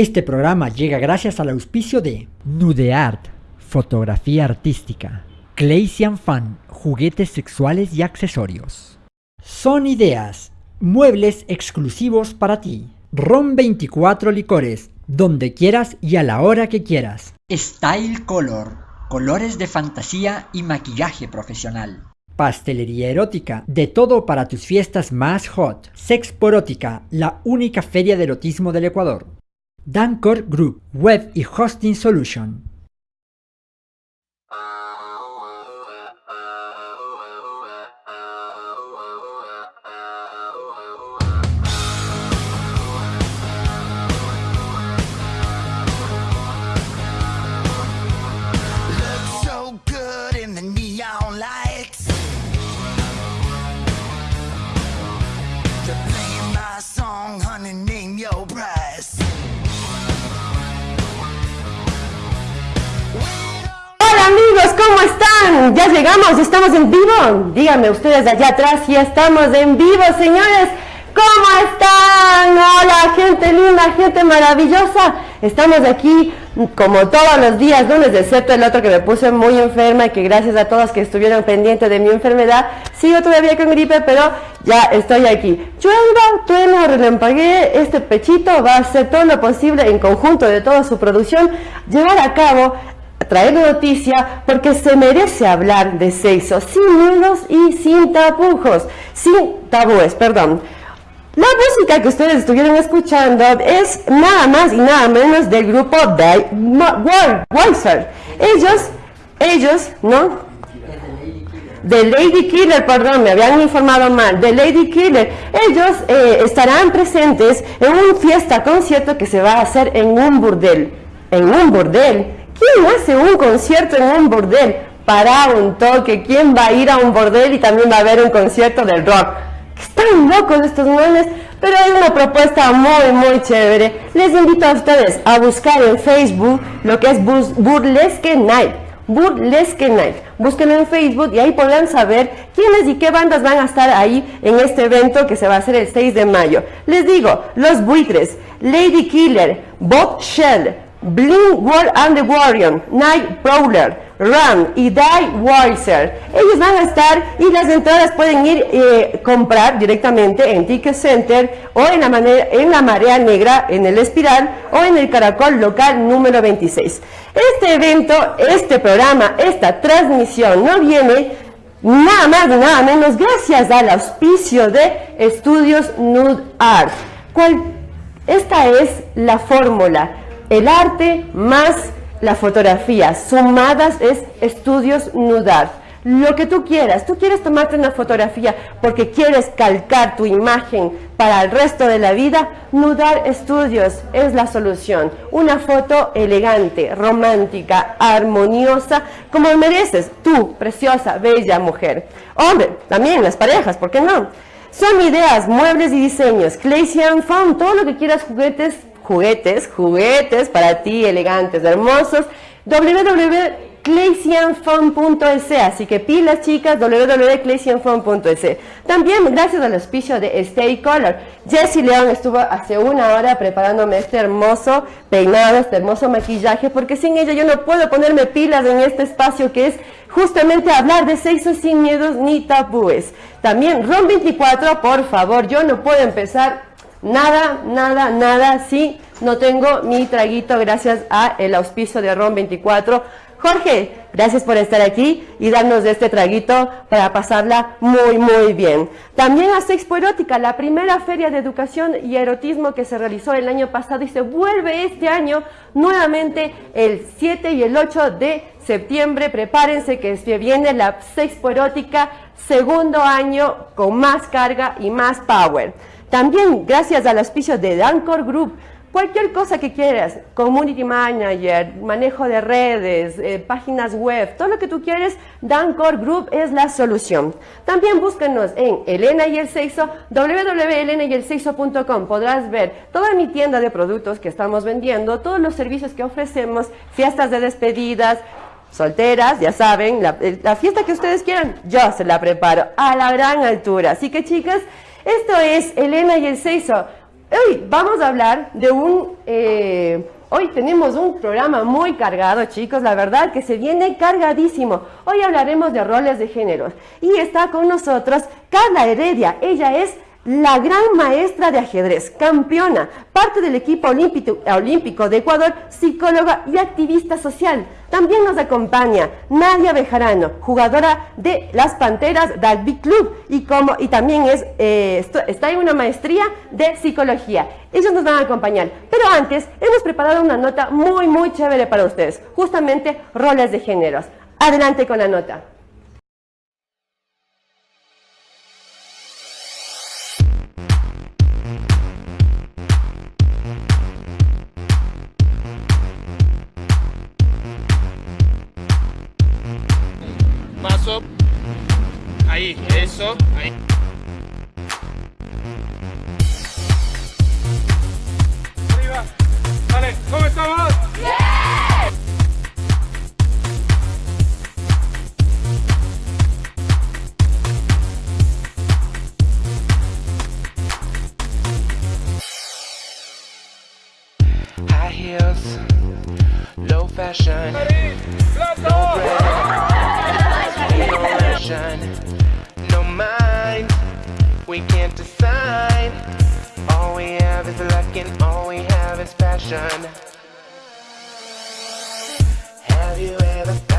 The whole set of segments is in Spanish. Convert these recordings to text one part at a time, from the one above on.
Este programa llega gracias al auspicio de Nudeart, fotografía artística, Claysian Fan, juguetes sexuales y accesorios. Son ideas, muebles exclusivos para ti. ROM 24 licores, donde quieras y a la hora que quieras. Style Color, colores de fantasía y maquillaje profesional. Pastelería erótica, de todo para tus fiestas más hot. Sexporótica, la única feria de erotismo del Ecuador. Dancor Group, Web y Hosting Solution. Ya llegamos, estamos en vivo. Díganme ustedes allá atrás, ya estamos en vivo, señores. ¿Cómo están? Hola, gente linda, gente maravillosa. Estamos aquí como todos los días, lunes, excepto el otro que me puse muy enferma y que gracias a todos que estuvieron pendientes de mi enfermedad, sigo todavía con gripe, pero ya estoy aquí. Llueva, trueno, relampaguee, este pechito va a hacer todo lo posible en conjunto de toda su producción, llevar a cabo traer noticia porque se merece hablar de sexo sin miedos y sin tapujos, sin tabúes, perdón. La música que ustedes estuvieron escuchando es nada más y nada menos del grupo Die Weiser. Ellos, ellos, ¿no? de Lady Killer, perdón, me habían informado mal, de Lady Killer. Ellos eh, estarán presentes en un fiesta concierto que se va a hacer en un burdel. En un burdel. ¿Quién hace un concierto en un burdel? Para un toque, ¿quién va a ir a un bordel y también va a haber un concierto del rock? Están locos estos manes, pero hay una propuesta muy, muy chévere. Les invito a ustedes a buscar en Facebook lo que es Burlesque Night. Burlesque Night. Búsquenlo en Facebook y ahí podrán saber quiénes y qué bandas van a estar ahí en este evento que se va a hacer el 6 de mayo. Les digo, Los Buitres, Lady Killer, Bob Shell, Bling World and the Warrior, Night Prowler, Ram y Die Weiser. Ellos van a estar y las entradas pueden ir eh, comprar directamente en Ticket Center o en la, manera, en la Marea Negra, en el Espiral o en el Caracol local número 26. Este evento, este programa, esta transmisión no viene nada más ni nada menos gracias al auspicio de Estudios Nude Art. Esta es la fórmula, el arte más la fotografía, sumadas es estudios nudar. Lo que tú quieras, tú quieres tomarte una fotografía porque quieres calcar tu imagen para el resto de la vida, Nudar Estudios es la solución. Una foto elegante, romántica, armoniosa, como mereces tú, preciosa, bella mujer. Hombre, también las parejas, ¿por qué no? Son ideas, muebles y diseños, Claysian Foam, todo lo que quieras, juguetes, juguetes, juguetes para ti, elegantes, hermosos, www.claysianfoam.es, así que pilas chicas, www.claysianfoam.es. También gracias al auspicio de Stay Color. Jessie León estuvo hace una hora preparándome este hermoso peinado, este hermoso maquillaje, porque sin ella yo no puedo ponerme pilas en este espacio que es justamente hablar de sexo sin miedos ni tabúes. También ROM 24, por favor, yo no puedo empezar nada, nada, nada si no tengo mi traguito gracias a el auspicio de ROM 24. Jorge, gracias por estar aquí y darnos este traguito para pasarla muy, muy bien. También a Sexpo Erótica, la primera feria de educación y erotismo que se realizó el año pasado y se vuelve este año nuevamente el 7 y el 8 de septiembre. Prepárense que viene la Sexpo Erótica, segundo año con más carga y más power. También gracias al auspicio de Dancor Group, cualquier cosa que quieras, community manager, manejo de redes, eh, páginas web, todo lo que tú quieres, Dancor Group es la solución. También búscanos en Elena y el Sexo, www.elenayelsexo.com. Podrás ver toda mi tienda de productos que estamos vendiendo, todos los servicios que ofrecemos, fiestas de despedidas, solteras, ya saben, la, la fiesta que ustedes quieran, yo se la preparo a la gran altura. Así que chicas, esto es Elena y el Seiso. Hoy vamos a hablar de un eh, Hoy tenemos un programa muy cargado, chicos, la verdad que se viene cargadísimo. Hoy hablaremos de roles de géneros y está con nosotros Carla Heredia. Ella es la gran maestra de ajedrez, campeona, parte del equipo olímpico, de Ecuador, psicóloga y activista social. También nos acompaña Nadia Bejarano, jugadora de las Panteras del Big Club y, como, también es, eh, está en una maestría de psicología. Ellos nos van a acompañar. Pero antes, hemos preparado una nota muy, muy chévere para ustedes, justamente roles de géneros. Adelante con la nota. Eso, ahí. Arriba. Vale, ¿cómo estamos? High heels, low fashion, no bread, no ration no mind. We can't decide. All we have is luck and all we have is passion. Have you ever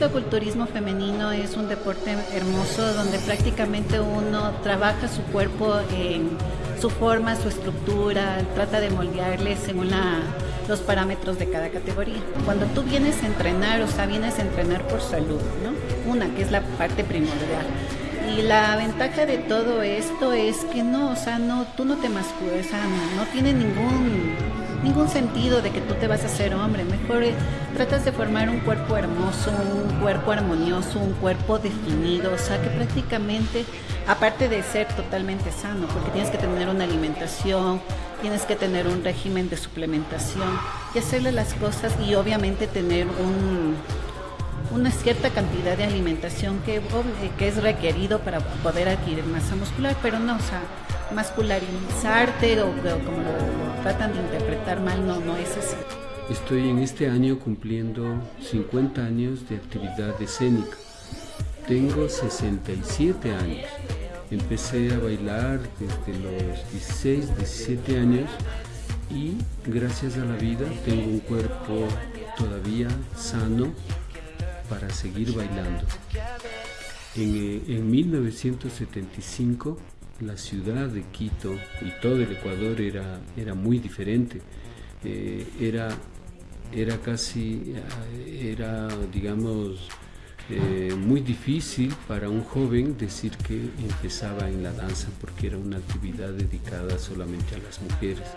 El físico-culturismo femenino es un deporte hermoso donde prácticamente uno trabaja su cuerpo en su forma, su estructura, trata de moldearle según la, los parámetros de cada categoría. Cuando tú vienes a entrenar, o sea, vienes a entrenar por salud, ¿no? Una, que es la parte primordial. Y la ventaja de todo esto es que no, o sea, no, tú no te masculas, o no, no tiene ningún ningún sentido de que tú te vas a hacer hombre. Mejor eh, tratas de formar un cuerpo hermoso, un cuerpo armonioso, un cuerpo definido. O sea, que prácticamente, aparte de ser totalmente sano, porque tienes que tener una alimentación, tienes que tener un régimen de suplementación y hacerle las cosas y obviamente tener un una cierta cantidad de alimentación que, es requerido para poder adquirir masa muscular, pero no, o sea, mascularizarte o, o como lo, tratan de interpretar mal, no, no es así. Estoy en este año cumpliendo 50 años de actividad escénica. Tengo 67 años. Empecé a bailar desde los 16, 17 años y gracias a la vida tengo un cuerpo todavía sano para seguir bailando. En, eh, en 1975 la ciudad de Quito y todo el Ecuador era, era muy diferente. Eh, era, era casi, eh, era digamos, eh, muy difícil para un joven decir que empezaba en la danza porque era una actividad dedicada solamente a las mujeres.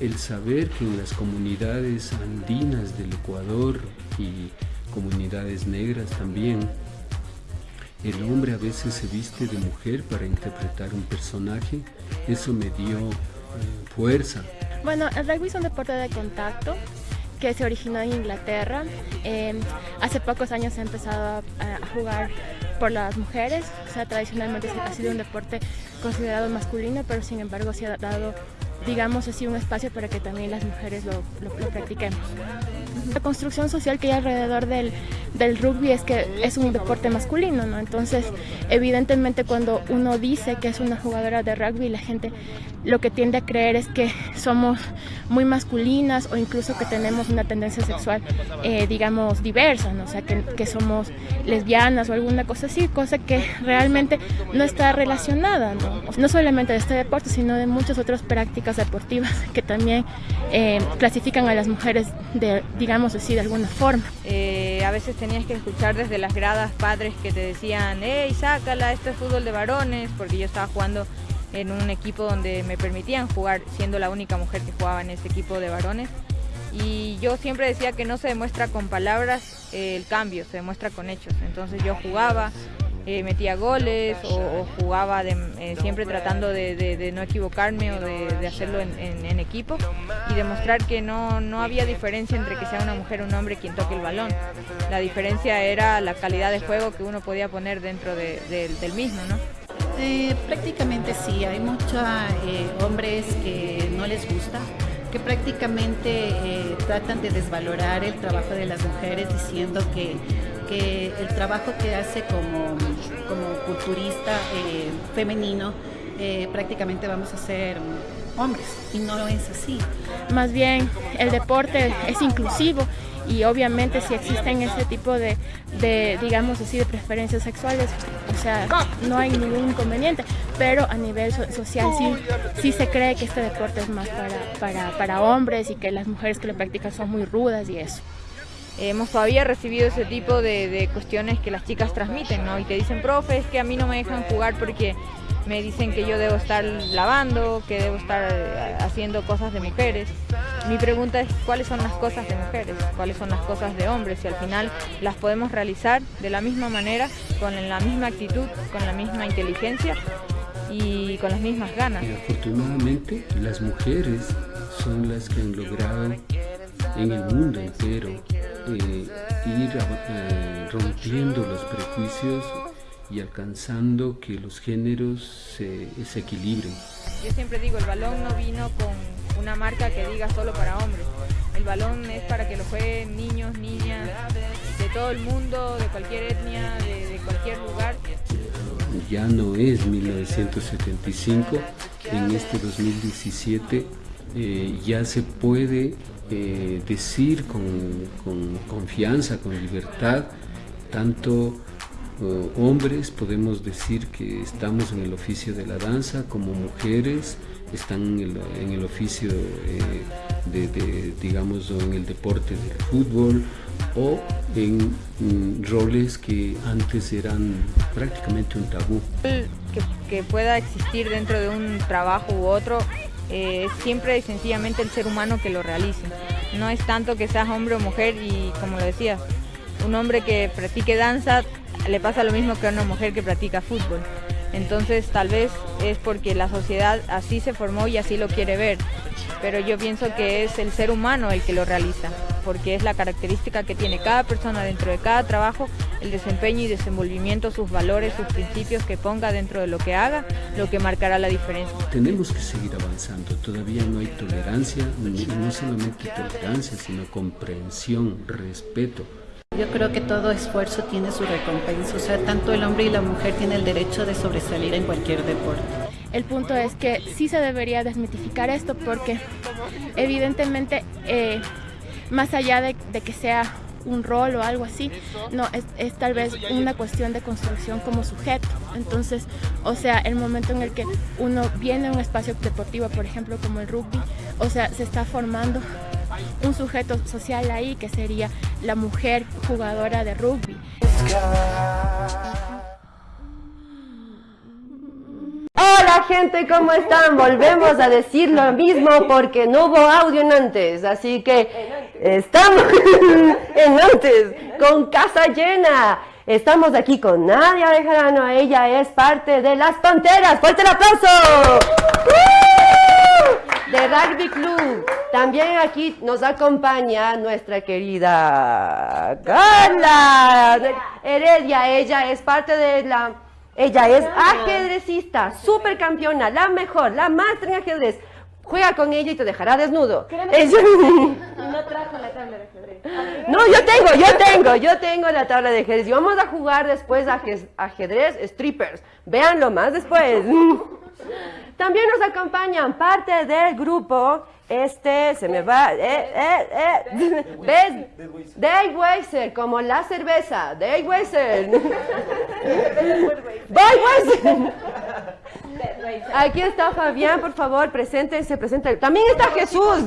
El saber que en las comunidades andinas del Ecuador y comunidades negras también, el hombre a veces se viste de mujer para interpretar un personaje, eso me dio eh, fuerza. Bueno, el rugby es un deporte de contacto que se originó en Inglaterra. Eh, hace pocos años se ha empezado a, a, jugar por las mujeres. O sea, tradicionalmente ha sido un deporte considerado masculino, pero sin embargo se ha dado, digamos así, un espacio para que también las mujeres lo, lo, lo practiquemos. La construcción social que hay alrededor del, del rugby es que es un deporte masculino, ¿no? Entonces, evidentemente cuando uno dice que es una jugadora de rugby, la gente lo que tiende a creer es que somos muy masculinas o incluso que tenemos una tendencia sexual, eh, digamos, diversa, ¿no? O sea, que, que, somos lesbianas o alguna cosa así, cosa que realmente no está relacionada, ¿no? No solamente de este deporte, sino de muchas otras prácticas deportivas que también eh, clasifican a las mujeres, de, digamos así, de alguna forma. Eh, a veces tenías que escuchar desde las gradas padres que te decían, hey, sácala, esto es fútbol de varones, porque yo estaba jugando en un equipo donde me permitían jugar, siendo la única mujer que jugaba en ese equipo de varones. Y yo siempre decía que no se demuestra con palabras eh, el cambio, se demuestra con hechos. Entonces yo jugaba, eh, metía goles o, jugaba eh, siempre tratando de, no equivocarme o de, hacerlo en, equipo y demostrar que no, no había diferencia entre que sea una mujer o un hombre quien toque el balón. La diferencia era la calidad de juego que uno podía poner dentro de- del- mismo, ¿no? Eh, prácticamente sí, hay muchos hombres que no les gusta, que prácticamente eh, tratan de desvalorar el trabajo de las mujeres diciendo que, el trabajo que hace como, como culturista eh, femenino eh, prácticamente vamos a ser hombres y no es así. Más bien, el deporte es inclusivo y obviamente si existen este tipo de, de, digamos así, de preferencias sexuales, o sea, no hay ningún inconveniente, pero a nivel so- social sí, sí se cree que este deporte es más para, para, para hombres y que las mujeres que lo practican son muy rudas y eso. Hemos todavía recibido ese tipo de, de cuestiones que las chicas transmiten, ¿no? Y te dicen, profe, es que a mí no me dejan jugar porque me dicen que yo debo estar lavando, que debo estar eh, haciendo cosas de mujeres. Mi pregunta es, ¿cuáles son las cosas de mujeres? ¿Cuáles son las cosas de hombres? Y al final las podemos realizar de la misma manera, con la misma actitud, con la misma inteligencia y con las mismas ganas. Y afortunadamente las mujeres son las que han logrado en el mundo entero eh, ir eh, rompiendo los prejuicios y alcanzando que los géneros se, se equilibren. Yo siempre digo, el balón no vino con una marca que diga solo para hombres. El balón es para que lo jueguen niños, niñas, de todo el mundo, de cualquier etnia, de, de cualquier lugar. ya no es 1975, en este 2017 eh, ya se puede eh, decir con, con confianza, con libertad, tanto eh, hombres podemos decir que estamos en el oficio de la danza, como mujeres están en el, oficio eh, de, digamos, en el deporte del fútbol o en mm, roles que antes eran prácticamente un tabú. Que pueda existir dentro de un trabajo u otro eh, es siempre y sencillamente el ser humano que lo realice. No es tanto que seas hombre o mujer y como lo decías, un hombre que practique danza le pasa lo mismo que a una mujer que practica fútbol. Entonces tal vez es porque la sociedad así se formó y así lo quiere ver. Pero yo pienso que es el ser humano el que lo realiza, porque es la característica que tiene cada persona dentro de cada trabajo, el desempeño y desenvolvimiento, sus valores, sus principios que ponga dentro de lo que haga, lo que marcará la diferencia. Tenemos que seguir avanzando, todavía no hay tolerancia, no solamente tolerancia, sino comprensión, respeto. Yo creo que todo esfuerzo tiene su recompensa, o sea, tanto el hombre y la mujer tienen el derecho de sobresalir en cualquier deporte. El punto es que sí se debería desmitificar esto porque evidentemente eh, más allá de, que sea un rol o algo así, no, es, es, tal vez una cuestión de construcción como sujeto. Entonces, o sea, el momento en el que uno viene a un espacio deportivo, por ejemplo, como el rugby, o sea, se está formando un sujeto social ahí que sería la mujer jugadora de rugby. Hola gente, ¿cómo están? Volvemos a decir lo mismo porque no hubo audio en antes, así que estamos en antes, con casa llena. Estamos aquí con Nadia Bejarano, ella es parte de las Panteras. ¡Fuerte el aplauso! De Rugby Club. También aquí nos acompaña nuestra querida Carla Heredia. Ella es parte de la... Ella es ajedrecista, supercampeona, la mejor, la máster en ajedrez. Juega con ella y te dejará desnudo. Ella... No trajo la tabla de ajedrez. No, yo tengo, yo tengo, yo tengo la tabla de ajedrez. Y vamos a jugar después ajedrez strippers. Véanlo más después. También nos acompañan parte del grupo, este, se me va, eh, eh, eh, ¿ves? Dave Weiser, como la cerveza, Dave Weiser. Dave Weiser. Aquí está Fabián, por favor, preséntense, preséntense. También está Jesús.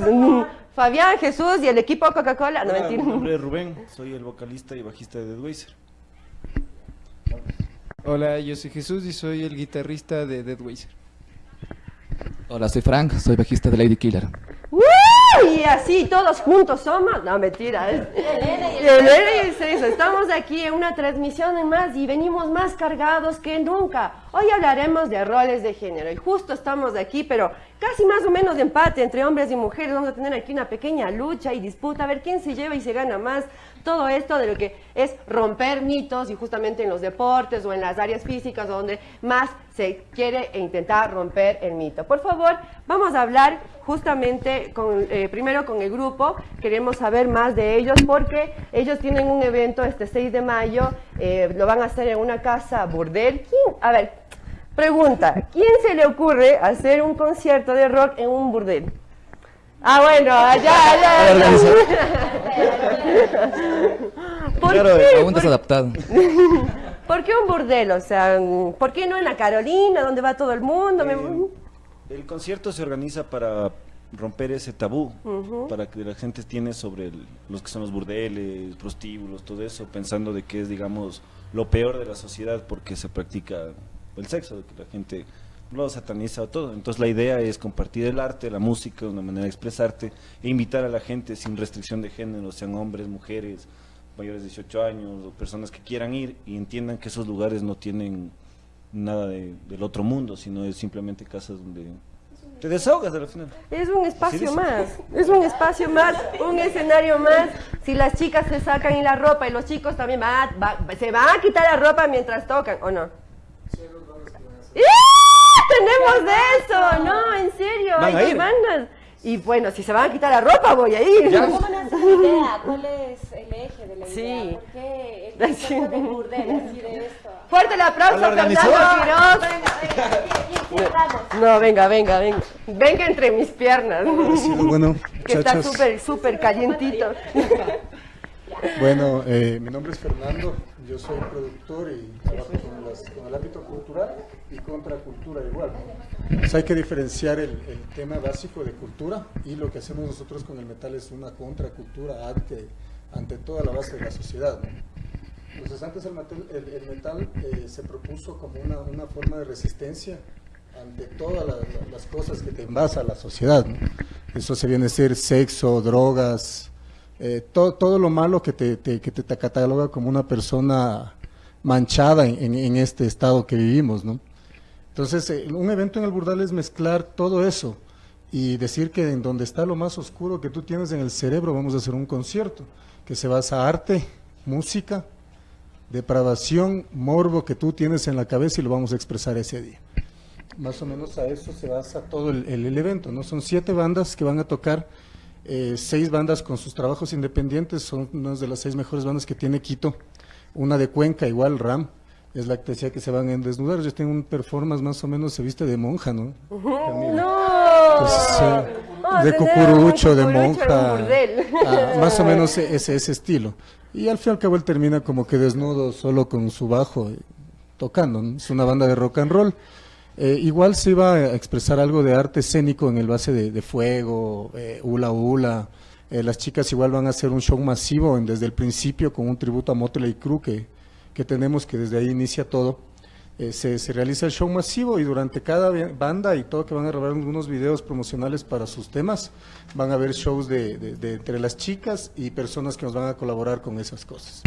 Fabián, Jesús y el equipo Coca-Cola. No, mentira. Mi nombre es Rubén, soy el vocalista y bajista de Deadweiser. Hola, yo soy Jesús y soy el guitarrista de Deadweiser. Hola, soy Frank, soy bajista de Lady Killer. ¡Woo! Y así todos juntos somos. No, mentira. es- Elena y el Celso. Estamos aquí en una transmisión más y venimos más cargados que nunca. Hoy hablaremos de roles de género y justo estamos aquí, pero casi más o menos de empate entre hombres y mujeres. Vamos a tener aquí una pequeña lucha y disputa a ver quién se lleva y se gana más todo esto de lo que es romper mitos y justamente en los deportes o en las áreas físicas donde más se quiere e intentar romper el mito. Por favor, vamos a hablar justamente con, eh, primero con el grupo, queremos saber más de ellos porque ellos tienen un evento este 6 de mayo, eh, lo van a hacer en una casa burdel. ¿Quién? A ver, pregunta, ¿quién se le ocurre hacer un concierto de rock en un burdel? Ah, bueno, allá, allá. ¿Por Claro, qué? aún ¿Por- desadaptado. ¿Por qué un burdel? O sea, ¿por qué no en la Carolina, donde va todo el mundo? El concierto se organiza para romper ese tabú, para que la gente tiene sobre el- los que son los burdeles, prostíbulos, todo eso, pensando de que es, digamos, lo peor de la sociedad porque se practica el sexo, de que la gente lo sataniza o todo. Entonces la idea es compartir el arte, la música, una manera de expresarte e invitar a la gente sin restricción de género, sean hombres, mujeres, mayores de 18 años o personas que quieran ir y entiendan que esos lugares no tienen nada de- del otro mundo, sino es simplemente casas donde te desahogas al final. Es un espacio más, es un espacio más, un escenario más. Si las chicas se sacan y la ropa y los chicos también va- se van a quitar la ropa mientras tocan, ¿o no? ¡Ah! Tenemos de eso, no, en serio, ¿Van a hay ir? bandas. Y bueno, si se van a quitar la ropa, voy a ir. ¿Cómo nace la idea? ¿Cuál es el eje de la idea? Sí. ¿Por qué el concepto de burdel así de esto? Fuerte el aplauso, Fernando. Quiroz. ¿Quién vamos? No, venga, venga, venga. Venga entre mis piernas. bueno, que está súper, súper calientito. Bueno, eh, mi nombre es Fernando, yo soy productor y trabajo con, las- con el ámbito cultural y contracultura igual. Pues hay que diferenciar el, el tema básico de cultura y lo que hacemos nosotros con el metal es una contracultura ante, ante toda la base de la sociedad. ¿no? Entonces antes el metal, el- el metal, eh, se propuso como una, una forma de resistencia ante todas la- la- las cosas que te envasa la sociedad. ¿no? Eso se viene a ser sexo, drogas, eh, todo, todo lo malo que te, te- que te, cataloga como una persona manchada en- en este estado que vivimos. ¿no? Entonces, eh, un evento en el Burdal es mezclar todo eso y decir que en donde está lo más oscuro que tú tienes en el cerebro vamos a hacer un concierto que se basa arte, música, depravación, morbo que tú tienes en la cabeza y lo vamos a expresar ese día. Más o menos a eso se basa todo el evento, ¿no? Son siete bandas que van a tocar, eh, seis bandas con sus trabajos independientes, son unas de las seis mejores bandas que tiene Quito, una de Cuenca, igual RAM, es la que decía que se van a desnudar, ellos tienen un performance más o menos, se viste de monja, ¿no? A de cucurucho, de monja, ah, más o menos ese, ese estilo. Y al fin y al cabo él termina como que desnudo, solo con su bajo, eh, tocando. ¿no? Es una banda de rock and roll. Eh, igual se iba a expresar algo de arte escénico en el base de, de fuego, eh, hula hula. Eh, las chicas igual van a hacer un show masivo en- desde el principio con un tributo a Motley Crue que, que tenemos, que desde ahí inicia todo. Eh, se, se realiza el show masivo y durante cada banda y todo que van a grabar unos videos promocionales para sus temas, van a haber shows de, de- entre las chicas y personas que nos van a colaborar con esas cosas.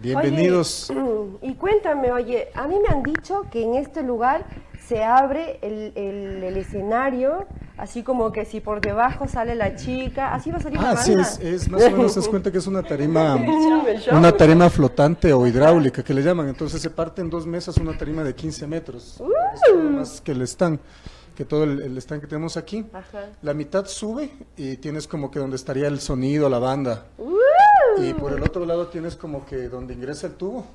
Bienvenidos. Y cuéntame, oye, a mí me han dicho que en este lugar se abre el- el escenario, así como que si por debajo sale la chica, así va a salir la Ah, sí, banda. es, es más o menos, das cuenta que es una tarima, una tarima flotante o hidráulica que le llaman. Entonces se parte en dos mesas una tarima de 15 metros. Es todo más que el stand, que todo el, el stand que tenemos aquí. Ajá. La mitad sube y tienes como que donde estaría el sonido, la banda. Y por el otro lado tienes como que donde ingresa el tubo.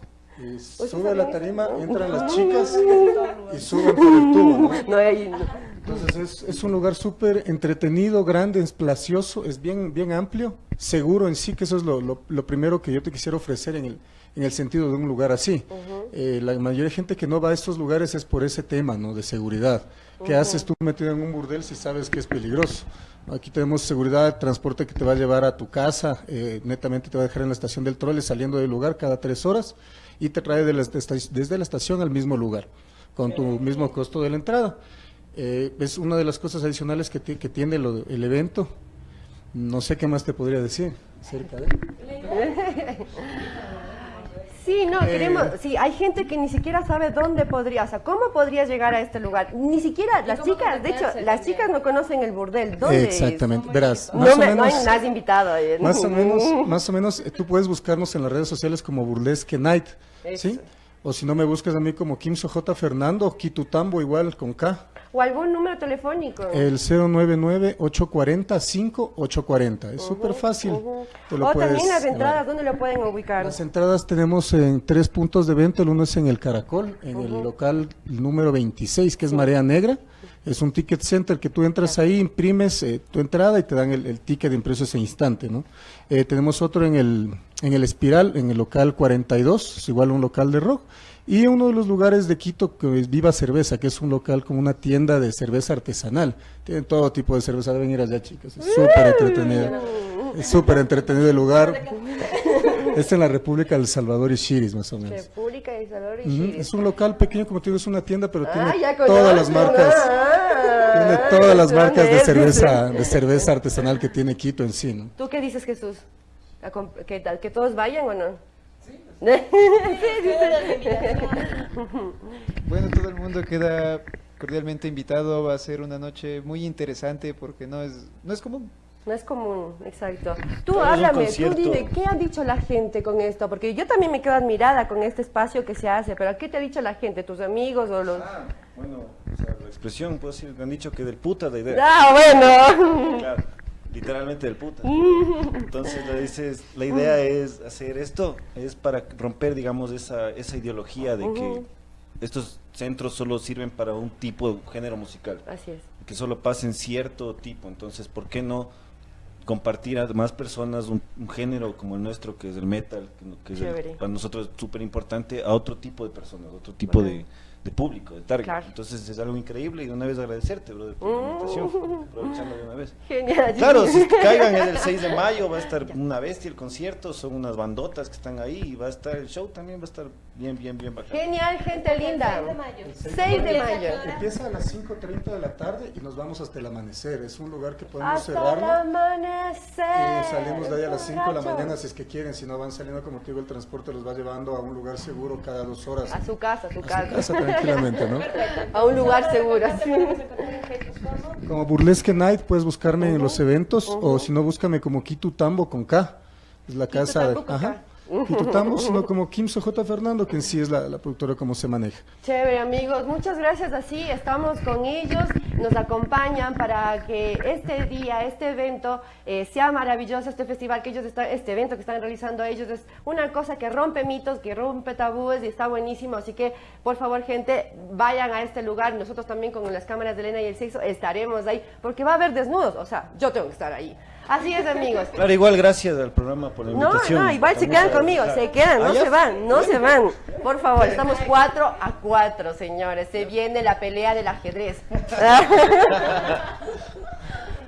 Y sube la tarima, entran las chicas y suben por el tubo. ¿no? No, no. Entonces es, es un lugar súper entretenido, grande, espacioso, es bien, bien amplio, seguro en sí, que eso es lo, lo- lo primero que yo te quisiera ofrecer en el, en el sentido de un lugar así. Eh, la mayoría de gente que no va a estos lugares es por ese tema, ¿no? De seguridad. ¿Qué haces tú metido en un burdel si sabes que es peligroso? Aquí tenemos seguridad, transporte que te va a llevar a tu casa, eh, netamente te va a dejar en la estación del trole saliendo del lugar cada tres horas y te trae de la desde la estación al mismo lugar, con tu mismo costo de la entrada. Eh, es una de las cosas adicionales que, que tiene lo- el evento. No sé qué más te podría decir acerca de... Sí, no, Eh. queremos, sí, hay gente que ni siquiera sabe dónde podría, o sea, cómo podría llegar a este lugar. Ni siquiera las chicas, de hecho, las chicas no conocen el burdel. ¿Dónde es? Exactamente, verás, No, más o me, no hay menos- nadie invitado. eh. Más o menos, más o menos, eh, tú puedes buscarnos en las redes sociales como Burlesque Night, ¿sí? O si no me buscas a mí como Kimso J. Fernando, Kitutambo igual con K. O algún número telefónico. El 099-840-5840. Es súper fácil. Te lo o puedes también las entradas, ¿dónde lo pueden ubicar? Las entradas tenemos en tres puntos de venta. El uno es en el Caracol, en el local número 26, que es Marea Negra. Es un ticket center que tú entras ahí, imprimes eh, tu entrada y te dan el, el ticket de impreso ese instante, ¿no? Eh, tenemos otro en el, en el Espiral, en el local 42, es igual un local de rock. Y uno de los lugares de Quito que es Viva Cerveza, que es un local como una tienda de cerveza artesanal. Tienen todo tipo de cerveza, deben ir allá, chicas. Es súper entretenido. Es súper entretenido el lugar. Es en la República del Salvador y Chiris, más o menos. República de Salvador y Chile. Es un local pequeño, como te digo, es una tienda, pero Ah, tiene todas las marcas. ah, Tiene todas las ¿dónde marcas de cerveza, de cerveza artesanal que tiene Quito en sí, ¿no? ¿Tú qué dices, Jesús? ¿A comp- ¿Qué tal? ¿Que todos vayan o no? Sí. Bueno, todo el mundo queda cordialmente invitado. Va a ser una noche muy interesante porque no es, no es común. No es común, exacto. Tú háblame, tú dime, ¿qué ha dicho la gente con esto? Porque yo también me quedo admirada con este espacio que se hace, pero ¿qué te ha dicho la gente? ¿Tus amigos o los...? Bueno, o sea, la expresión, puedo decir, me han dicho que del puta de idea. Ah, bueno. Claro, literalmente del puta. Entonces le dices, la idea es hacer esto, es para romper, digamos, esa, esa ideología de que estos centros solo sirven para un tipo de género musical. Así es. Que solo pasen cierto tipo. Entonces, ¿por qué no compartir a más personas un, un género como el nuestro, que es el metal, que, que es el- para nosotros es súper importante, a otro tipo de personas, otro tipo de, de público, de target. Claro. Entonces es algo increíble y de una vez agradecerte, brother, por la invitación, aprovechando de una vez. Genial. Claro, si caigan es el 6 de mayo, va a estar una bestia el concierto, son unas bandotas que están ahí y va a estar el show también, va a estar bien, bien, bien bacán. Genial, gente linda. 6 de mayo. Empieza a las 5.30 de la tarde y nos vamos hasta el amanecer. Es un lugar que podemos Hasta el cerrarlo. amanecer. Y salimos de ahí a las 5 de la mañana si es que quieren, si no van saliendo, como te digo, el transporte los va llevando a un lugar seguro cada dos horas. A su casa, a su casa. casa, tranquilamente, ¿no? A un lugar seguro. Como Burlesque Night puedes buscarme en los eventos o si no búscame como Kitu Tambo con K. Es la casa de... Ajá. Tambo, sino como Kimso J. Fernando, que en sí es la, la productora como se maneja. Chévere, amigos. Muchas gracias. Así estamos con ellos. Nos acompañan para que este día, este evento, eh, sea maravilloso. Este festival que ellos están, este evento que están realizando ellos es una cosa que rompe mitos, que rompe tabúes y está buenísimo. Así que, por favor, gente, vayan a este lugar. Nosotros también con las cámaras de Elena y el sexo estaremos ahí porque va a haber desnudos. O sea, yo tengo que estar ahí. Así es, amigos. Claro, igual gracias al programa por la No, invitación. no, igual se quedan conmigo, se quedan, no Ah, se van, no se van. Por favor, estamos cuatro a cuatro, señores. Se viene la pelea del ajedrez.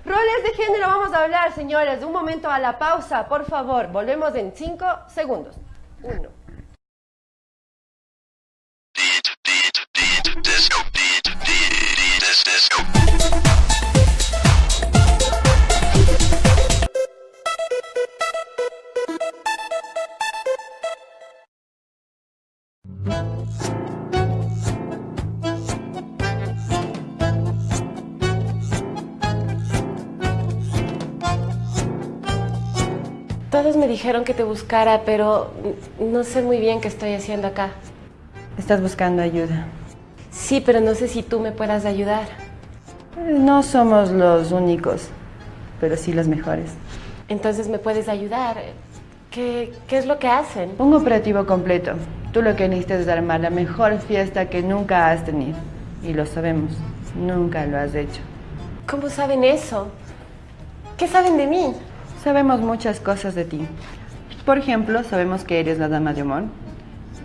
Roles de género vamos a hablar, señores. Un momento a la pausa, por favor. Volvemos en cinco segundos. Uno. Todos me dijeron que te buscara, pero no sé muy bien qué estoy haciendo acá. Estás buscando ayuda. Sí, pero no sé si tú me puedas ayudar. No somos los únicos, pero sí los mejores. Entonces me puedes ayudar. ¿Qué, qué es lo que hacen? Un operativo completo. Tú lo que necesitas es armar la mejor fiesta que nunca has tenido. Y lo sabemos, nunca lo has hecho. ¿Cómo saben eso? ¿Qué saben de mí? Sabemos muchas cosas de ti. Por ejemplo, sabemos que eres la dama de amor,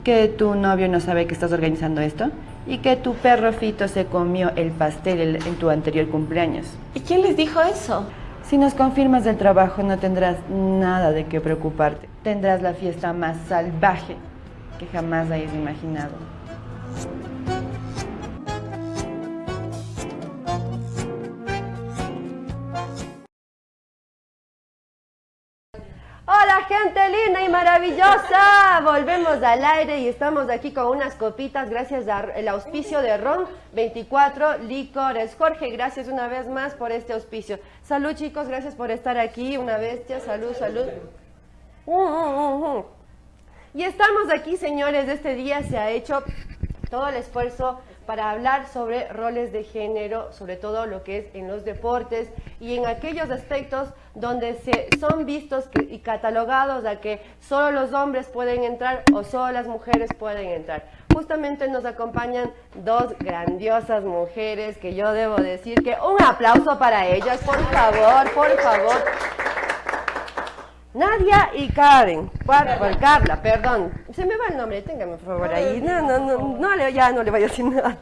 que tu novio no sabe que estás organizando esto y que tu perro Fito se comió el pastel el- en tu anterior cumpleaños. ¿Y quién les dijo eso? Si nos confirmas del trabajo no tendrás nada de qué preocuparte. Tendrás la fiesta más salvaje que jamás hayas imaginado. Linda y maravillosa, volvemos al aire y estamos aquí con unas copitas gracias al auspicio de Ron 24 Licores. Jorge, gracias una vez más por este auspicio. Salud chicos, gracias por estar aquí, una bestia, salud, salud. Uh, uh, uh, y estamos aquí señores, este día se ha hecho todo el esfuerzo para hablar sobre roles de género, sobre todo lo que es en los deportes y en aquellos aspectos donde se son vistos y catalogados a que solo los hombres pueden entrar o solo las mujeres pueden entrar. Justamente nos acompañan dos grandiosas mujeres que yo debo decir que un aplauso para ellas, por favor, por favor. Nadia y Karen, por, Carla, perdón. Se me va el nombre, téngame por favor ahí. No, no, no, no, ya no le voy a decir nada.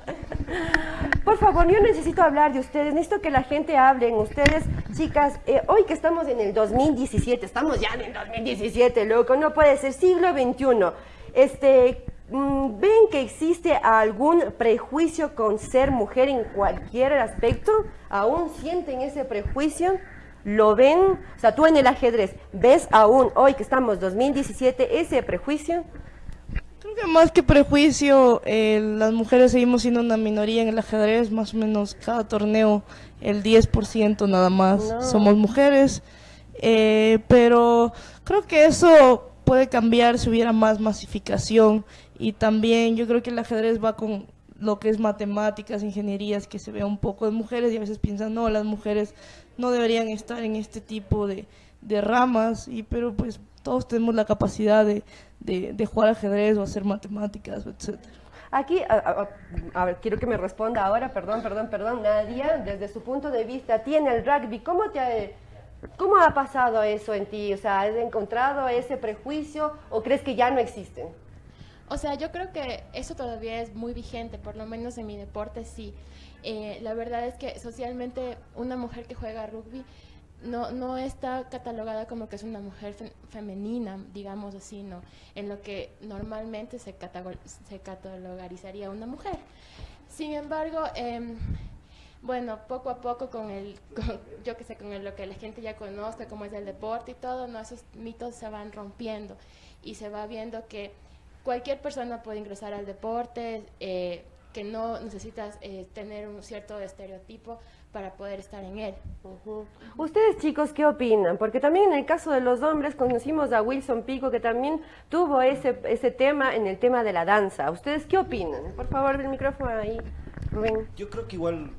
Por favor, yo necesito hablar de ustedes, necesito que la gente hable en ustedes. Chicas, eh, hoy que estamos en el 2017, estamos ya en el 2017, loco, no puede ser, siglo XXI. Este, mm, ¿ven que existe algún prejuicio con ser mujer en cualquier aspecto? ¿Aún sienten ese prejuicio? ¿Lo ven? O sea, tú en el ajedrez, ¿ves aún hoy que estamos 2017 ese prejuicio? Creo que más que prejuicio, eh, las mujeres seguimos siendo una minoría en el ajedrez, más o menos cada torneo el 10% nada más No. somos mujeres, eh, pero creo que eso puede cambiar si hubiera más masificación. Y también yo creo que el ajedrez va con lo que es matemáticas, ingenierías, que se vea un poco de mujeres y a veces piensan, no, las mujeres no deberían estar en este tipo de, de ramas, y pero pues todos tenemos la capacidad de, de, de jugar ajedrez o hacer matemáticas, etcétera. Aquí, a, a- a ver, quiero que me responda ahora, perdón, perdón, perdón, Nadia, desde su punto de vista, tiene el rugby, ¿cómo te ha, cómo ha pasado eso en ti? O sea, ¿has encontrado ese prejuicio o crees que ya no existen? O sea, yo creo que eso todavía es muy vigente, por lo menos en mi deporte sí. Eh, la verdad es que socialmente una mujer que juega rugby no, no está catalogada como que es una mujer fe- femenina, digamos así, ¿no? En lo que normalmente se, se catalogarizaría una mujer. Sin embargo, em, bueno, poco a poco con el, con- yo que sé, con el- lo que la gente ya conozca, como es el deporte y todo, ¿no? esos mitos se van rompiendo y se va viendo que cualquier persona puede ingresar al deporte, eh, que no necesitas eh, tener un cierto estereotipo para poder estar en él. Ustedes chicos, ¿qué opinan? Porque también en el caso de los hombres conocimos a Wilson Pico que también tuvo ese, ese tema en el tema de la danza. ¿Ustedes qué opinan? Por favor, el micrófono ahí, Rubén. Yo creo que igual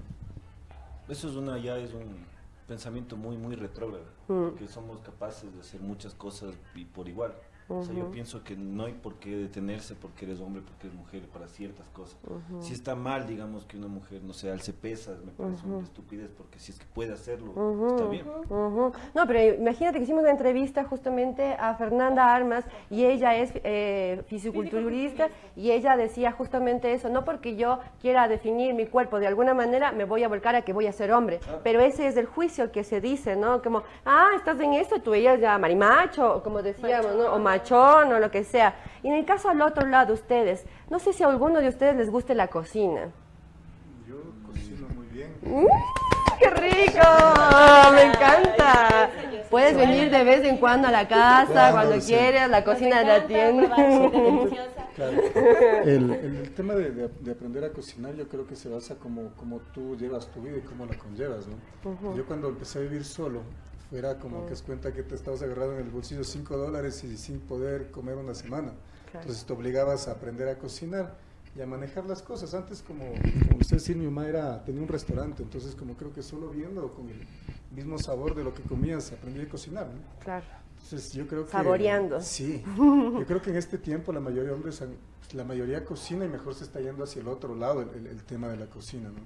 eso es una ya es un pensamiento muy muy retrógrado, Mm. que somos capaces de hacer muchas cosas y por igual. O sea, yo pienso que no hay por qué detenerse porque eres hombre, porque eres mujer para ciertas cosas. Ujú. Si está mal, digamos, que una mujer, no sé, alce pesas, me parece Ujú. una estupidez porque si es que puede hacerlo, está bien. No, pero imagínate que hicimos una entrevista justamente a Fernanda Armas y ella es eh, fisiculturista y ella decía justamente eso, no porque yo quiera definir mi cuerpo de alguna manera me voy a volcar a que voy a ser hombre, pero ese es el juicio que se dice, ¿no? Como, ah, estás en esto, tú ella ya marimacho, o como decíamos, ¿no? O machón o lo que sea. Y en el caso al otro lado, ustedes, no sé si a alguno de ustedes les guste la cocina. Yo cocino muy bien. ¡Mm, ¡Qué rico! ¡Me encanta! Puedes venir de vez en cuando a la casa, Claro, cuando sí. quieras, la cocina de la tienda. Claro. El, el- el tema de, de- de aprender a cocinar yo creo que se basa como, como tú llevas tu vida y cómo la conllevas, ¿no? Ujú. Yo cuando empecé a vivir solo, fuera como que es cuenta que te estabas agarrado en el bolsillo 5 dólares y sin poder comer una semana. Claro. Entonces te obligabas a aprender a cocinar y a manejar las cosas. Antes, como, como usted decía, mi mamá era, tenía un restaurante, entonces como creo que solo viendo con el mismo sabor de lo que comías aprendí a cocinar, ¿no? Claro. Entonces yo creo que... Saboreando. Sí. Yo creo que en este tiempo la mayoría de hombres, han- la mayoría cocina y mejor se está yendo hacia el otro lado el, el- el tema de la cocina, ¿no?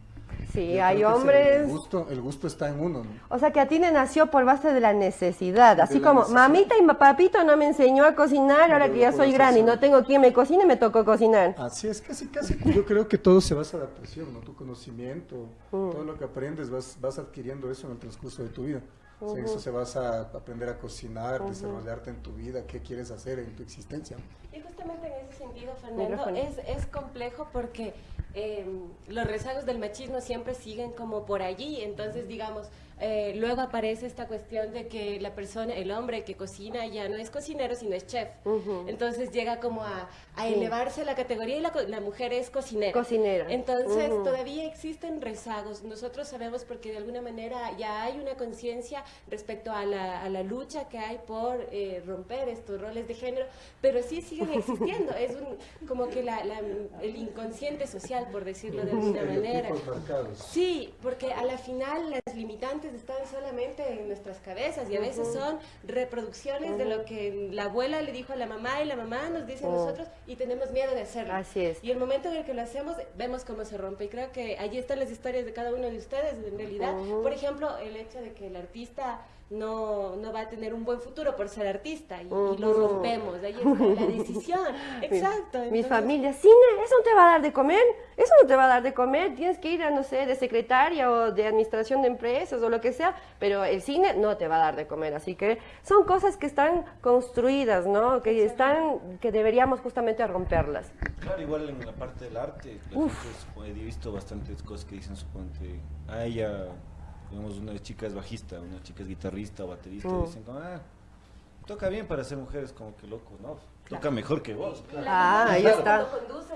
Sí, Yo hay hombres... El gusto, el gusto está en uno, ¿no? O sea, que a ti te nació por base de la necesidad. Así la como, necesidad. mamita y papito no me enseñó a cocinar, ahora que ya soy grande y no tengo quien me cocine, me tocó cocinar. Así es, casi, casi. Yo creo que todo se basa en adaptación, ¿no? Tu conocimiento, Mm. todo lo que aprendes, vas, vas adquiriendo eso en el transcurso de tu vida. O sea, Ujú. eso se basa a aprender a cocinar, Ujú. desarrollarte en tu vida, qué quieres hacer en tu existencia. Y justamente en ese sentido, Fernando, es, es complejo porque eh, los rezagos del machismo siempre siguen como por allí. Entonces, digamos, eh, luego aparece esta cuestión de que la persona, el hombre que cocina ya no es cocinero, sino es chef. Entonces llega como a, a Sí. elevarse la categoría y la, co- la mujer es cocinera. Cocinera. Entonces todavía existen rezagos. Nosotros sabemos porque de alguna manera ya hay una conciencia respecto a la, a la lucha que hay por eh, romper estos roles de género, pero sí siguen existiendo. Es un, como que la- la- el inconsciente social, por decirlo de alguna manera. Sí, porque a la final las limitantes están solamente en nuestras cabezas y a veces son reproducciones de lo que la abuela le dijo a la mamá y la mamá nos dice a nosotros y tenemos miedo de hacerlo. Así es. Y el momento en el que lo hacemos, vemos cómo se rompe. Y creo que allí están las historias de cada uno de ustedes, en realidad. Por ejemplo, el hecho de que el artista no, no va a tener un buen futuro por ser artista y, y lo rompemos. Ahí está la decisión. Exacto. Mi familia, cine, eso no te va a dar de comer, eso no te va a dar de comer, tienes que ir a, no sé, de secretaria o de administración de empresas o lo que sea, pero el cine no te va a dar de comer, así que son cosas que están construidas, ¿no? Que están, que deberíamos justamente romperlas. Claro, igual en la parte del arte, la gente he visto bastantes cosas que dicen, suponte, a ella, digamos, una chica es bajista, una chica es guitarrista o baterista, Mm. y dicen, como, ah, toca bien para ser mujeres, como que loco, ¿no? Toca mejor que vos. Ah, ahí está. Claro.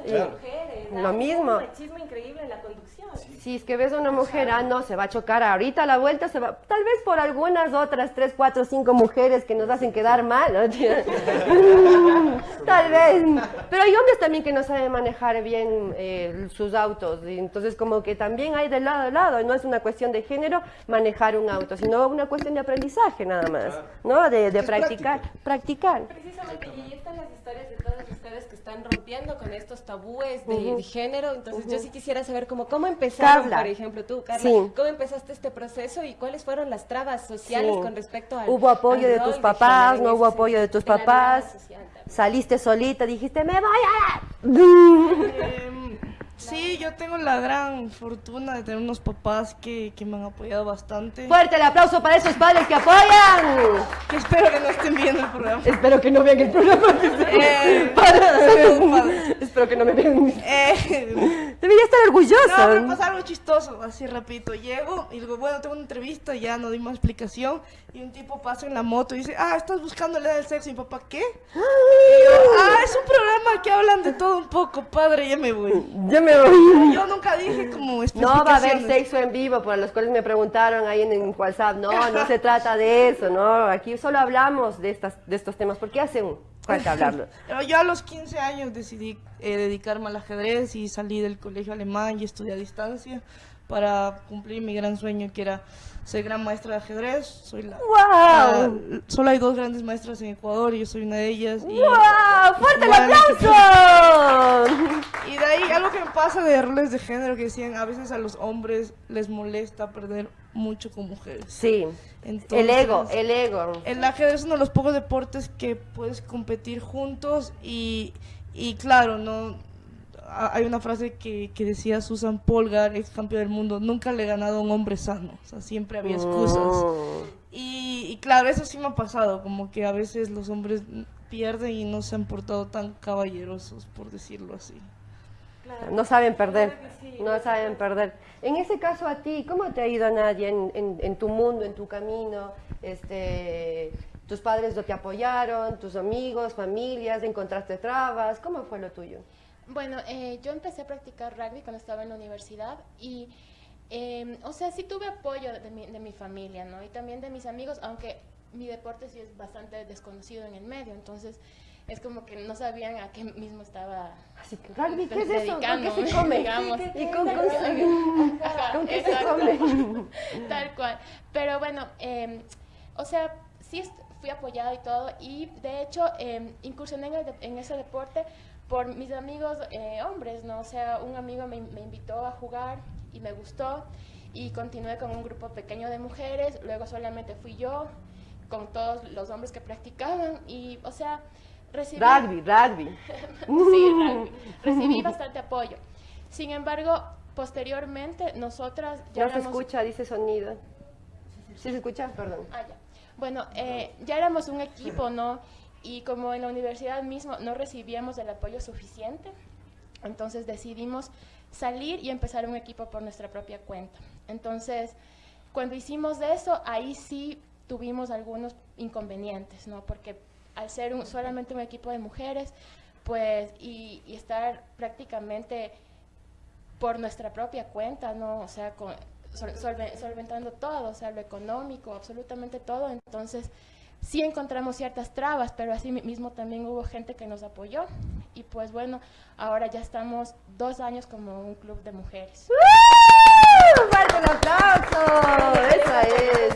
las mujeres. Lo hay mismo. Un machismo increíble en la conducción. Si es que ves a una mujer, ah, no, se va a chocar ahorita a la vuelta, se va, tal vez por algunas otras tres, cuatro, cinco mujeres que nos hacen quedar mal, ¿no? tal vez, pero hay hombres también que no saben manejar bien eh, sus autos, y entonces como que también hay de lado a lado, no es una cuestión de género manejar un auto, sino una cuestión de aprendizaje nada más, ¿no? De, de practicar, practicar. Precisamente, y ahí están historias de todos ustedes que están rompiendo con estos tabúes de, género. Entonces, yo sí quisiera saber cómo, cómo empezaron, Carla. por ejemplo, tú, Carla, Sí. cómo empezaste este proceso y cuáles fueron las trabas sociales Sí. con respecto al ¿Hubo apoyo de tus papás? ¿No hubo apoyo de tus de papás? social? ¿Saliste solita? Dijiste, me voy a... Sí, yo tengo la gran fortuna de tener unos papás que, que me han apoyado bastante. Fuerte el aplauso para esos padres que apoyan. Que espero que no estén viendo el programa. Espero que no vean el programa. Eh, padre. Espero que no me vean. Eh, Debería estar orgullosa. No, pero pasa algo chistoso, así rapidito. Llego y digo, bueno, tengo una entrevista, ya no di más explicación. Y un tipo pasa en la moto y dice, ah, estás buscando la del sexo. Y mi papá, ¿qué? Y yo, ah, es un programa que hablan de todo un poco, padre, ya me voy. Ya me voy. Yo nunca dije como No va a haber sexo en vivo, por los cuales me preguntaron ahí en, en WhatsApp. No, no se trata de eso, no. Aquí solo hablamos de, estas, de estos temas, porque hace un falta hablarlo. Pero yo a los 15 años decidí eh, dedicarme al ajedrez y salí del colegio alemán y estudié a distancia para cumplir mi gran sueño que era ser gran maestra de ajedrez. Soy la, la- solo hay dos grandes maestras en Ecuador y yo soy una de ellas. Y, ¡Wow! ¡Fuerte el aplauso! Y de ahí algo que me pasa de roles de género que decían a veces a los hombres les molesta perder mucho con mujeres. Sí. Entonces, el ego, el ego. El ajedrez es uno de los pocos deportes que puedes competir juntos y, y claro, no hay una frase que, que decía Susan Polgar, ex campeón del mundo, nunca le he ganado a un hombre sano, o sea, siempre había excusas. Mm. Y, y claro, eso sí me ha pasado, como que a veces los hombres pierden y no se han portado tan caballerosos, por decirlo así. No saben perder, no saben perder. En ese caso a ti, ¿cómo te ha ido Nadia en, en- en tu mundo, en tu camino? Este, ¿Tus padres no te apoyaron? ¿Tus amigos, familias? ¿Encontraste trabas? ¿Cómo fue lo tuyo? Bueno, eh, yo empecé a practicar rugby cuando estaba en la universidad y, eh, o sea, sí tuve apoyo de mi, de mi familia, ¿no? Y también de mis amigos, aunque mi deporte sí es bastante desconocido en el medio, entonces es como que no sabían a qué mismo estaba Así que, rugby, ¿qué es eso? ¿Con qué se come? digamos. ¿Y con, con- Ajá, con qué se exacto. come? Tal cual. Pero bueno, eh, o sea, sí fui apoyada y todo. Y de hecho, eh, incursioné en, el de- en ese deporte por mis amigos eh, hombres, ¿no? O sea, un amigo me, me invitó a jugar y me gustó. Y continué con un grupo pequeño de mujeres. Luego solamente fui yo con todos los hombres que practicaban. Y, o sea, recibí. Rugby, rugby. sí, rugby. Recibí bastante apoyo. Sin embargo, posteriormente, nosotras ya No se éramos- escucha, dice sonido. ¿Sí se escucha? Perdón. Ah, ya. Bueno, eh, ya éramos un equipo, ¿no? Y como en la universidad mismo no recibíamos el apoyo suficiente, entonces decidimos salir y empezar un equipo por nuestra propia cuenta. Entonces, Cuando hicimos eso, ahí sí tuvimos algunos inconvenientes, ¿no? Porque al ser un- solamente un equipo de mujeres, pues, y, estar prácticamente por nuestra propia cuenta, ¿no? O sea, con, sol- solve- solventando todo, o sea, lo económico, absolutamente todo. Entonces, sí encontramos ciertas trabas, pero así mi- mismo también hubo gente que nos apoyó. Y pues bueno, ahora ya estamos dos años como un club de mujeres. ¡Fuerte el aplauso! ¡Esa es!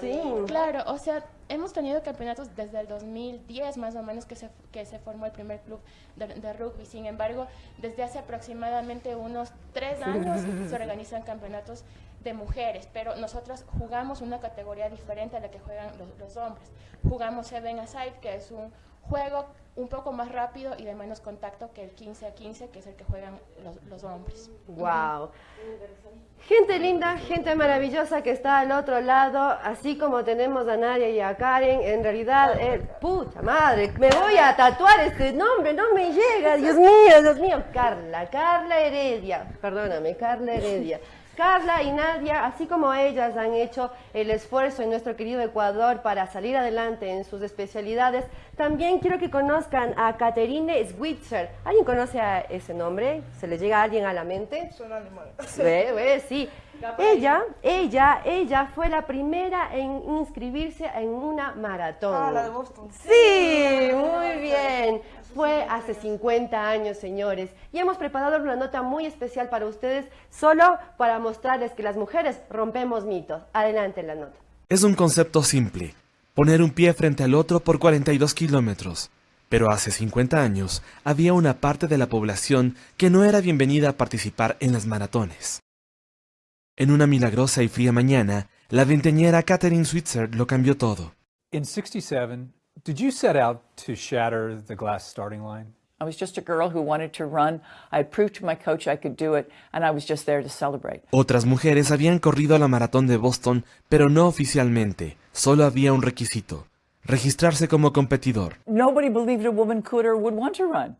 Sí. Claro, o sea, hemos tenido campeonatos desde el 2010 más o menos que se, que se formó el primer club de, de rugby. Sin embargo, desde hace aproximadamente unos tres años se organizan campeonatos de mujeres, pero nosotros jugamos una categoría diferente a la que juegan los, los hombres. Jugamos Seven Aside, que es un juego un poco más rápido y de menos contacto que el 15 a 15, que es el que juegan los, los hombres. Wow. Gente linda, gente maravillosa que está al otro lado, así como tenemos a Nadia y a Karen, en realidad, eh, pucha madre, me voy a tatuar este nombre, no me llega, Dios mío, Dios mío, Carla, Carla Heredia, perdóname, Carla Heredia. Carla y Nadia, así como ellas han hecho el esfuerzo en nuestro querido Ecuador para salir adelante en sus especialidades, también quiero que conozcan a Caterine Switzer. ¿Alguien conoce a ese nombre? ¿Se le llega a alguien a la mente? Son animales. Ve, ve, sí. Ella, ella, ella fue la primera en inscribirse en una maratón. Ah, la de Boston. Sí, muy bien. Fue hace 50 años, señores. Y hemos preparado una nota muy especial para ustedes, solo para mostrarles que las mujeres rompemos mitos. Adelante la nota. Es un concepto simple, poner un pie frente al otro por 42 kilómetros. Pero hace 50 años había una parte de la población que no era bienvenida a participar en las maratones. En una milagrosa y fría mañana, la veinteñera Catherine Switzer lo cambió todo. In 67, did you set out to shatter the glass starting line? I was just a girl who wanted to run. I had proved to my coach I could do it, and I was just there to celebrate. Otras mujeres habían corrido la maratón de Boston, pero no oficialmente. Solo había un requisito, registrarse como competidor. Nobody believed a woman could or would want to run.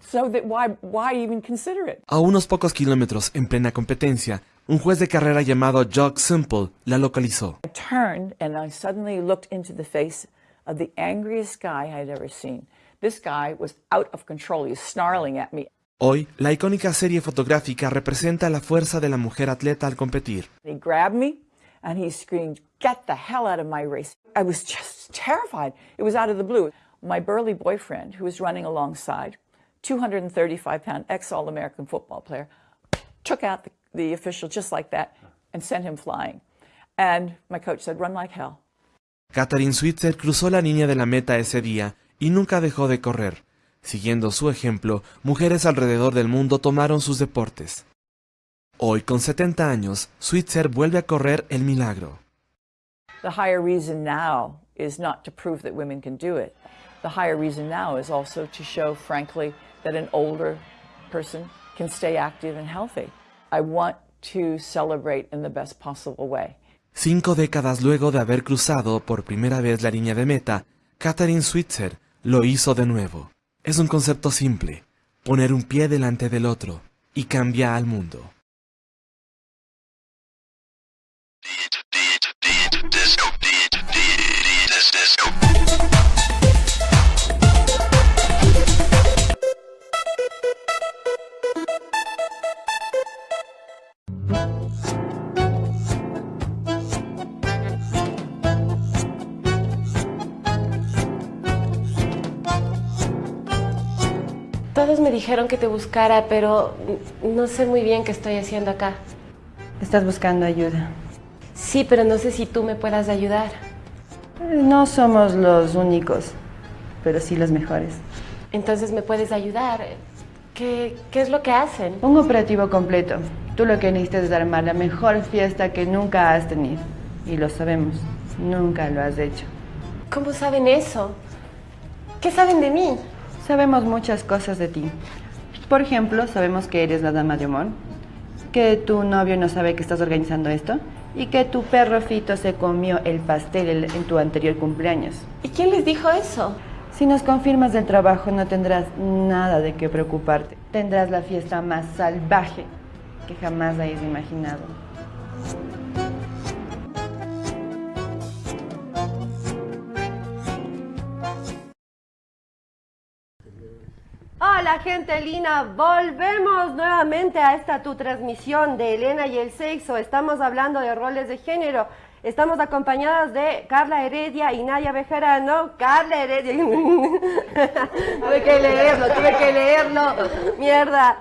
So that why, why even consider it? A unos pocos kilómetros, en plena competencia, un juez de carrera llamado Jock Simple la localizó. I turned and I suddenly looked into the face of the angriest guy I'd ever seen. This guy was out of control. He was snarling at me. Hoy, la icónica serie fotográfica representa la fuerza de la mujer atleta al competir. He grabbed me and he screamed, Get the hell out of my race. I was just terrified. It was out of the blue. My burly boyfriend, who was running alongside, 235 pound ex All American football player, took out the, the official just like that and sent him flying. And my coach said, Run like hell. Katharine Switzer cruzó la línea de la meta ese día y nunca dejó de correr. Siguiendo su ejemplo, mujeres alrededor del mundo tomaron sus deportes. Hoy, con 70 años, Switzer vuelve a correr el milagro. The higher reason now is not to prove that women can do it. The higher reason now is also to show, frankly, that an older person can stay active and healthy. I want to celebrate in the best possible way. Cinco décadas luego de haber cruzado por primera vez la línea de meta, Katharine Switzer lo hizo de nuevo. Es un concepto simple, poner un pie delante del otro y cambia al mundo. Todos me dijeron que te buscara, pero no sé muy bien qué estoy haciendo acá. Estás buscando ayuda. Sí, pero no sé si tú me puedas ayudar. No somos los únicos, pero sí los mejores. Entonces me puedes ayudar. ¿Qué, qué es lo que hacen? Un operativo completo. Tú lo que necesitas es armar la mejor fiesta que nunca has tenido. Y lo sabemos, nunca lo has hecho. ¿Cómo saben eso? ¿Qué saben de mí? Sabemos muchas cosas de ti. Por ejemplo, sabemos que eres la dama de Omón, que tu novio no sabe que estás organizando esto y que tu perro Fito se comió el pastel el- en tu anterior cumpleaños. ¿Y quién les dijo eso? Si nos confirmas del trabajo no tendrás nada de qué preocuparte. Tendrás la fiesta más salvaje que jamás hayas imaginado. Hola gente linda, volvemos nuevamente a esta tu transmisión de Elena y el sexo. Estamos hablando de roles de género. Estamos acompañadas de Carla Heredia y Nadia Bejarano. Carla Heredia. tuve que leerlo, tuve que leerlo. Mierda.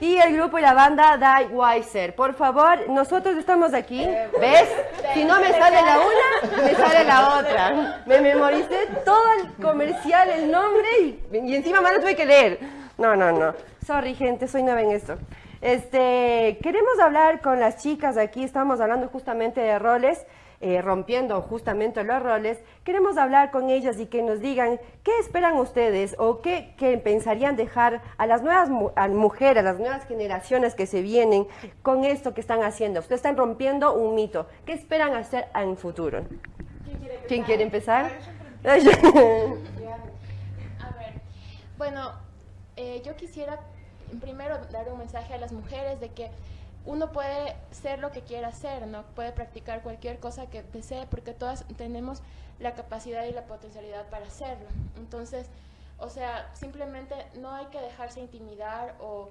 Y el grupo y la banda Die Weiser. Por favor, nosotros estamos aquí. ¿Ves? Si no me sale la una, me sale la otra. Me memoricé todo el comercial, el nombre y, y encima más lo tuve que leer. No, no, no. Sorry, gente, soy nueva en esto. Este, queremos hablar con las chicas aquí, estamos hablando justamente de roles, eh, rompiendo justamente los roles. Queremos hablar con ellas y que nos digan qué esperan ustedes o qué, qué pensarían dejar a las nuevas mu- a mujeres, a las nuevas generaciones que se vienen con esto que están haciendo. Ustedes están rompiendo un mito. ¿Qué esperan hacer en futuro? ¿Quién quiere empezar? A ver, bueno, eh, yo quisiera primero dar un mensaje a las mujeres de que uno puede ser lo que quiera ser, ¿no? Puede practicar cualquier cosa que desee porque todas tenemos la capacidad y la potencialidad para hacerlo. Entonces, o sea, simplemente no hay que dejarse intimidar o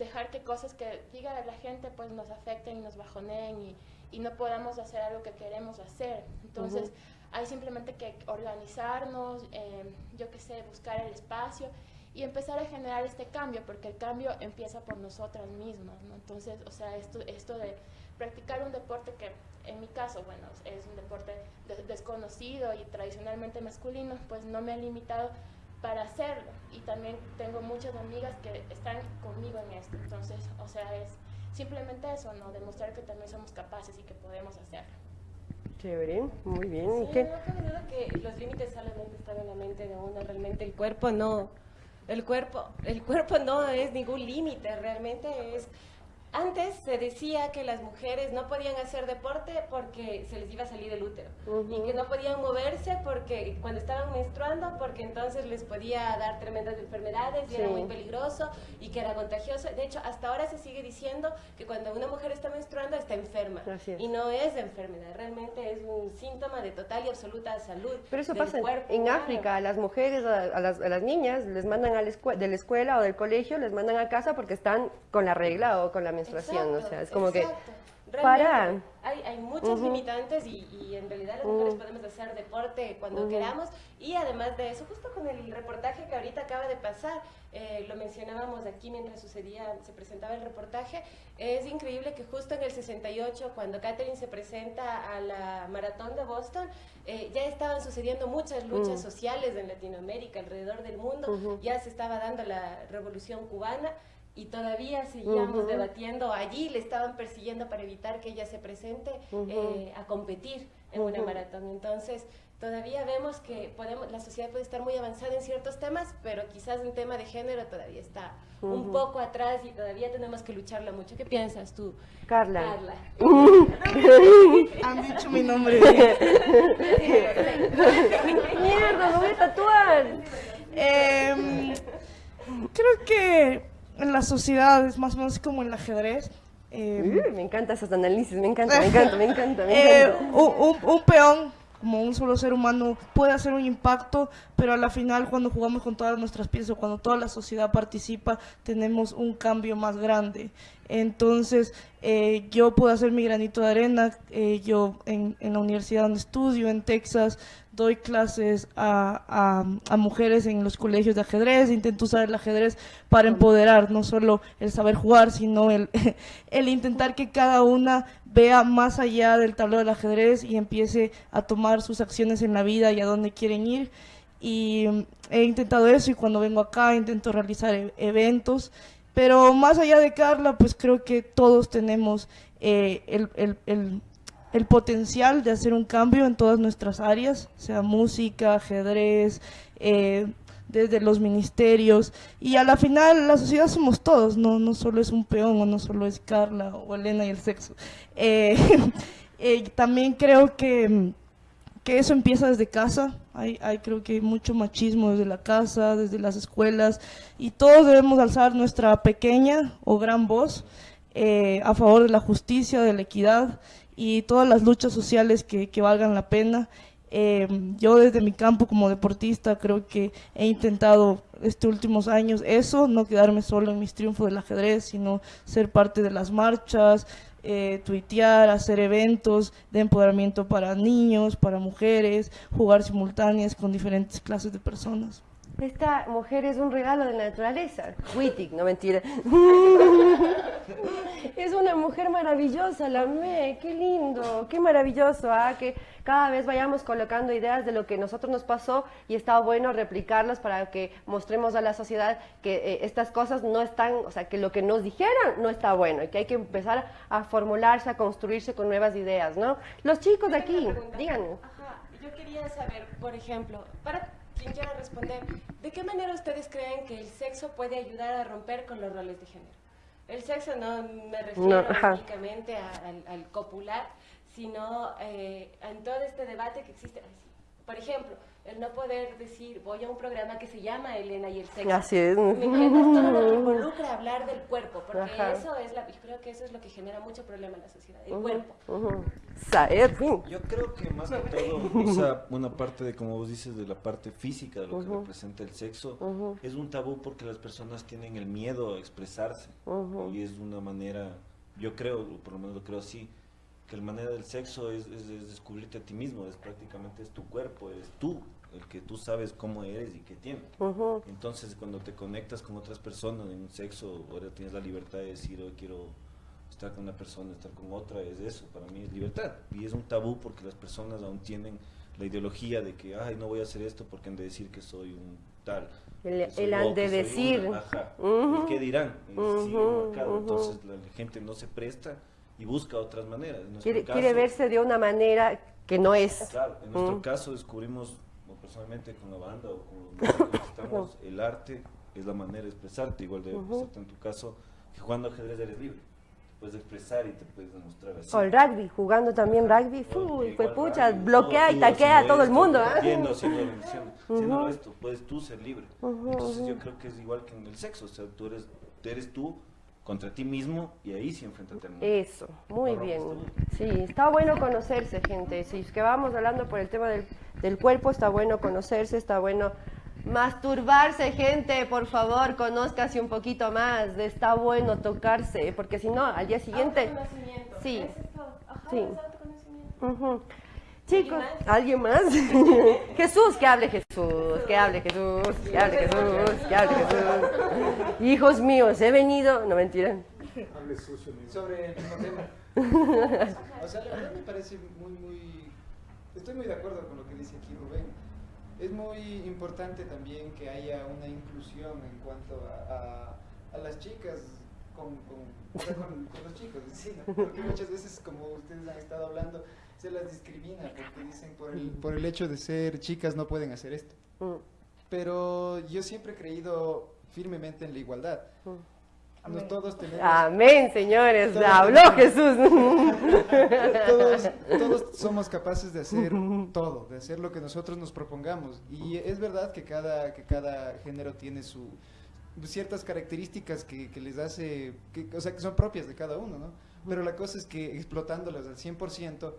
dejar que cosas que diga la gente pues nos afecten y nos bajoneen y, y no podamos hacer algo que queremos hacer. Entonces, hay simplemente que organizarnos, eh, yo qué sé, buscar el espacio y empezar a generar este cambio, porque el cambio empieza por nosotras mismas, ¿no? Entonces, o sea, esto, esto de practicar un deporte que en mi caso, bueno, es un deporte de- desconocido y tradicionalmente masculino, pues no me ha limitado para hacerlo. Y también tengo muchas amigas que están conmigo en esto. Entonces, o sea, es simplemente eso, ¿no? Demostrar que también somos capaces y que podemos hacerlo. Chévere, muy bien. ¿Y Sí, qué? no cabe duda que los límites solamente están en la mente de uno, realmente el cuerpo no, el cuerpo, el cuerpo no es ningún límite, realmente es antes se decía que las mujeres no podían hacer deporte porque se les iba a salir el útero y que no podían moverse porque cuando estaban menstruando porque entonces les podía dar tremendas enfermedades y era muy peligroso y que era contagioso. De hecho, hasta ahora se sigue diciendo que cuando una mujer está menstruando está enferma es. y no es enfermedad, realmente es un síntoma de total y absoluta salud. Pero eso del pasa cuerpo en humano. África, a las mujeres, a, las, a las niñas, les mandan a la de la escuela o del colegio, les mandan a casa porque están con la regla o con la menstruación, o sea, es como exacto. que para. Realmente Hay, hay muchos limitantes y, y en realidad las mujeres podemos hacer deporte cuando queramos y además de eso, justo con el reportaje que ahorita acaba de pasar, eh, lo mencionábamos aquí mientras sucedía, se presentaba el reportaje, es increíble que justo en el 68, cuando Catherine se presenta a la maratón de Boston, eh, ya estaban sucediendo muchas luchas Mm. sociales en Latinoamérica, alrededor del mundo, ya se estaba dando la revolución cubana y todavía seguíamos debatiendo allí, le estaban persiguiendo para evitar que ella se presente eh, a competir en una maratón. Entonces, todavía vemos que podemos, la sociedad puede estar muy avanzada en ciertos temas, pero quizás en tema de género todavía está un poco atrás y todavía tenemos que lucharla mucho. ¿Qué piensas tú? Carla. Carla. Han dicho mi nombre. Mierda, lo voy a tatuar. Em, creo que en la sociedad es más o menos como en el ajedrez. em, Uh, me encanta esos análisis, me encanta, me encanta, me encanta, me Eh, encanta. un, un- un peón, como un solo ser humano, puede hacer un impacto, pero a la final cuando jugamos con todas nuestras piezas, o cuando toda la sociedad participa, tenemos un cambio más grande. Entonces, eh, yo puedo hacer mi granito de arena, eh, yo en, en la universidad donde estudio, en Texas, doy clases a, a- a mujeres en los colegios de ajedrez, intento usar el ajedrez para empoderar no solo el saber jugar, sino el, el intentar que cada una vea más allá del tablero del ajedrez y empiece a tomar sus acciones en la vida y a dónde quieren ir. Y mm, he intentado eso y cuando vengo acá intento realizar e- eventos. Pero más allá de Carla, pues creo que todos tenemos eh, el, el- el- potencial de hacer un cambio en todas nuestras áreas, sea música, ajedrez, eh, desde los ministerios. Y a la final la sociedad somos todos, no, no solo es un peón o no solo es Carla o Elena y el sexo. Eh, también creo que, que eso empieza desde casa. Hay, hay creo que mucho machismo desde la casa, desde las escuelas, y todos debemos alzar nuestra pequeña o gran voz eh, a favor de la justicia, de la equidad y todas las luchas sociales que, que valgan la pena. Eh, yo desde mi campo como deportista creo que he intentado estos últimos años eso, no quedarme solo en mis triunfos del ajedrez, sino ser parte de las marchas, eh, tuitear, hacer eventos de empoderamiento para niños, para mujeres, jugar simultáneas con diferentes clases de personas. Esta mujer es un regalo de la naturaleza. Wittig, no mentira. es una mujer maravillosa, la amé, qué lindo, qué maravilloso, ¿ah? que cada vez vayamos colocando ideas de lo que nosotros nos pasó y está bueno replicarlas para que mostremos a la sociedad que eh, estas cosas no están, o sea, que lo que nos dijeron no está bueno y que hay que empezar a formularse, a construirse con nuevas ideas, ¿no? Los chicos de aquí, díganme. Ajá, yo quería saber, por ejemplo, para quien quiera responder, ¿de qué manera ustedes creen que el sexo puede ayudar a romper con los roles de género? El sexo no me refiero No, únicamente a- al, al copular, sino eh, en todo este debate que existe. Por ejemplo, el no poder decir, voy a un programa que se llama Elena y el sexo. Así es. ¿Me? Todo lo que involucra hablar del cuerpo, porque Ajá. eso es la, yo creo que eso es lo que genera mucho problema en la sociedad, el cuerpo. Saber, fin. Yo creo que más que todo, o sea, una parte de, como vos dices, de la parte física de lo que representa el sexo, es un tabú porque las personas tienen el miedo a expresarse. Y es una manera, yo creo, o por lo menos lo creo así, que la manera del sexo es, es- es descubrirte a ti mismo, es prácticamente es tu cuerpo, eres tú, el que tú sabes cómo eres y qué tienes. Ujú. Entonces, cuando te conectas con otras personas en un sexo, ahora tienes la libertad de decir, hoy quiero estar con una persona, estar con otra, es eso, para mí es libertad. Y es un tabú porque las personas aún tienen la ideología de que, ay, no voy a hacer esto porque han de decir que soy un tal. El- soy el han de decir. una". Ajá. El qué dirán. Ujú, marcado. ujú. Entonces, la gente no se presta y busca otras maneras. En Quiere, caso- quiere verse de una manera que no es. Claro, en nuestro caso descubrimos, personalmente con la banda o con los músicos que estamos, el arte es la manera de expresarte, igual de expresarte en tu caso, que jugando ajedrez eres libre. Te puedes expresar y te puedes demostrar así. O el rugby, jugando también rugby, fue Igual pucha, rugby, bloquea todo, y taquea a todo el mundo. ¿ah? Haciendo, haciendo, esto, puedes tú ser libre. Entonces yo creo que es igual que en el sexo, o sea, tú eres, tú eres tú contra ti mismo y ahí sí enfréntate al mundo. Eso, muy No bien. Sí, está bueno conocerse, gente. Si es que vamos hablando por el tema del, del cuerpo, está bueno conocerse, está bueno masturbarse, gente. Por favor, conózcase un poquito más. de Está bueno tocarse, porque si no, al día siguiente. Autoconocimiento, Sí. Sí. autoconocimiento. Chicos, ¿alguien más? Jesús, que hable Jesús, que hable Jesús, que hable Jesús, que hable Jesús. Hijos míos, he venido, no mentira. Hable sucio, mi- sobre el mismo tema. O sea, la verdad me parece muy, muy... Estoy muy de acuerdo con lo que dice aquí Rubén. Es muy importante también que haya una inclusión en cuanto a, a- a las chicas con, con, o sea, con- con los chicos, sí, ¿no? Porque muchas veces, como ustedes han estado hablando, se las discrimina porque dicen por el, por el hecho de ser chicas no pueden hacer esto. Pero yo siempre he creído firmemente en la igualdad. Nos todos tenemos... Amén, señores, Todos habló Jesús. todos, todos somos capaces de hacer todo, de hacer lo que nosotros nos propongamos. Y es verdad que cada, que cada género tiene su ciertas características que, que les hace, que, o sea, que son propias de cada uno, ¿no? Pero la cosa es que explotándolas al 100%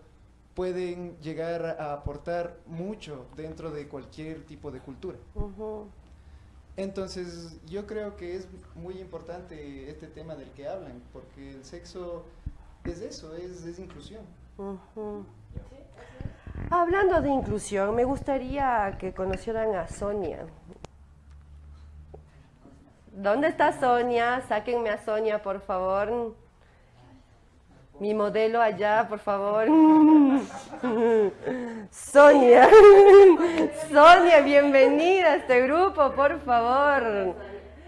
pueden llegar a aportar mucho dentro de cualquier tipo de cultura. Entonces, yo creo que es muy importante este tema del que hablan, porque el sexo es eso, es, es inclusión. Hablando de inclusión, me gustaría que conocieran a Sonia. ¿Dónde está Sonia? Sáquenme a Sonia, por favor. Mi modelo allá, por favor. Sonia. Sonia, bienvenida a este grupo, por favor.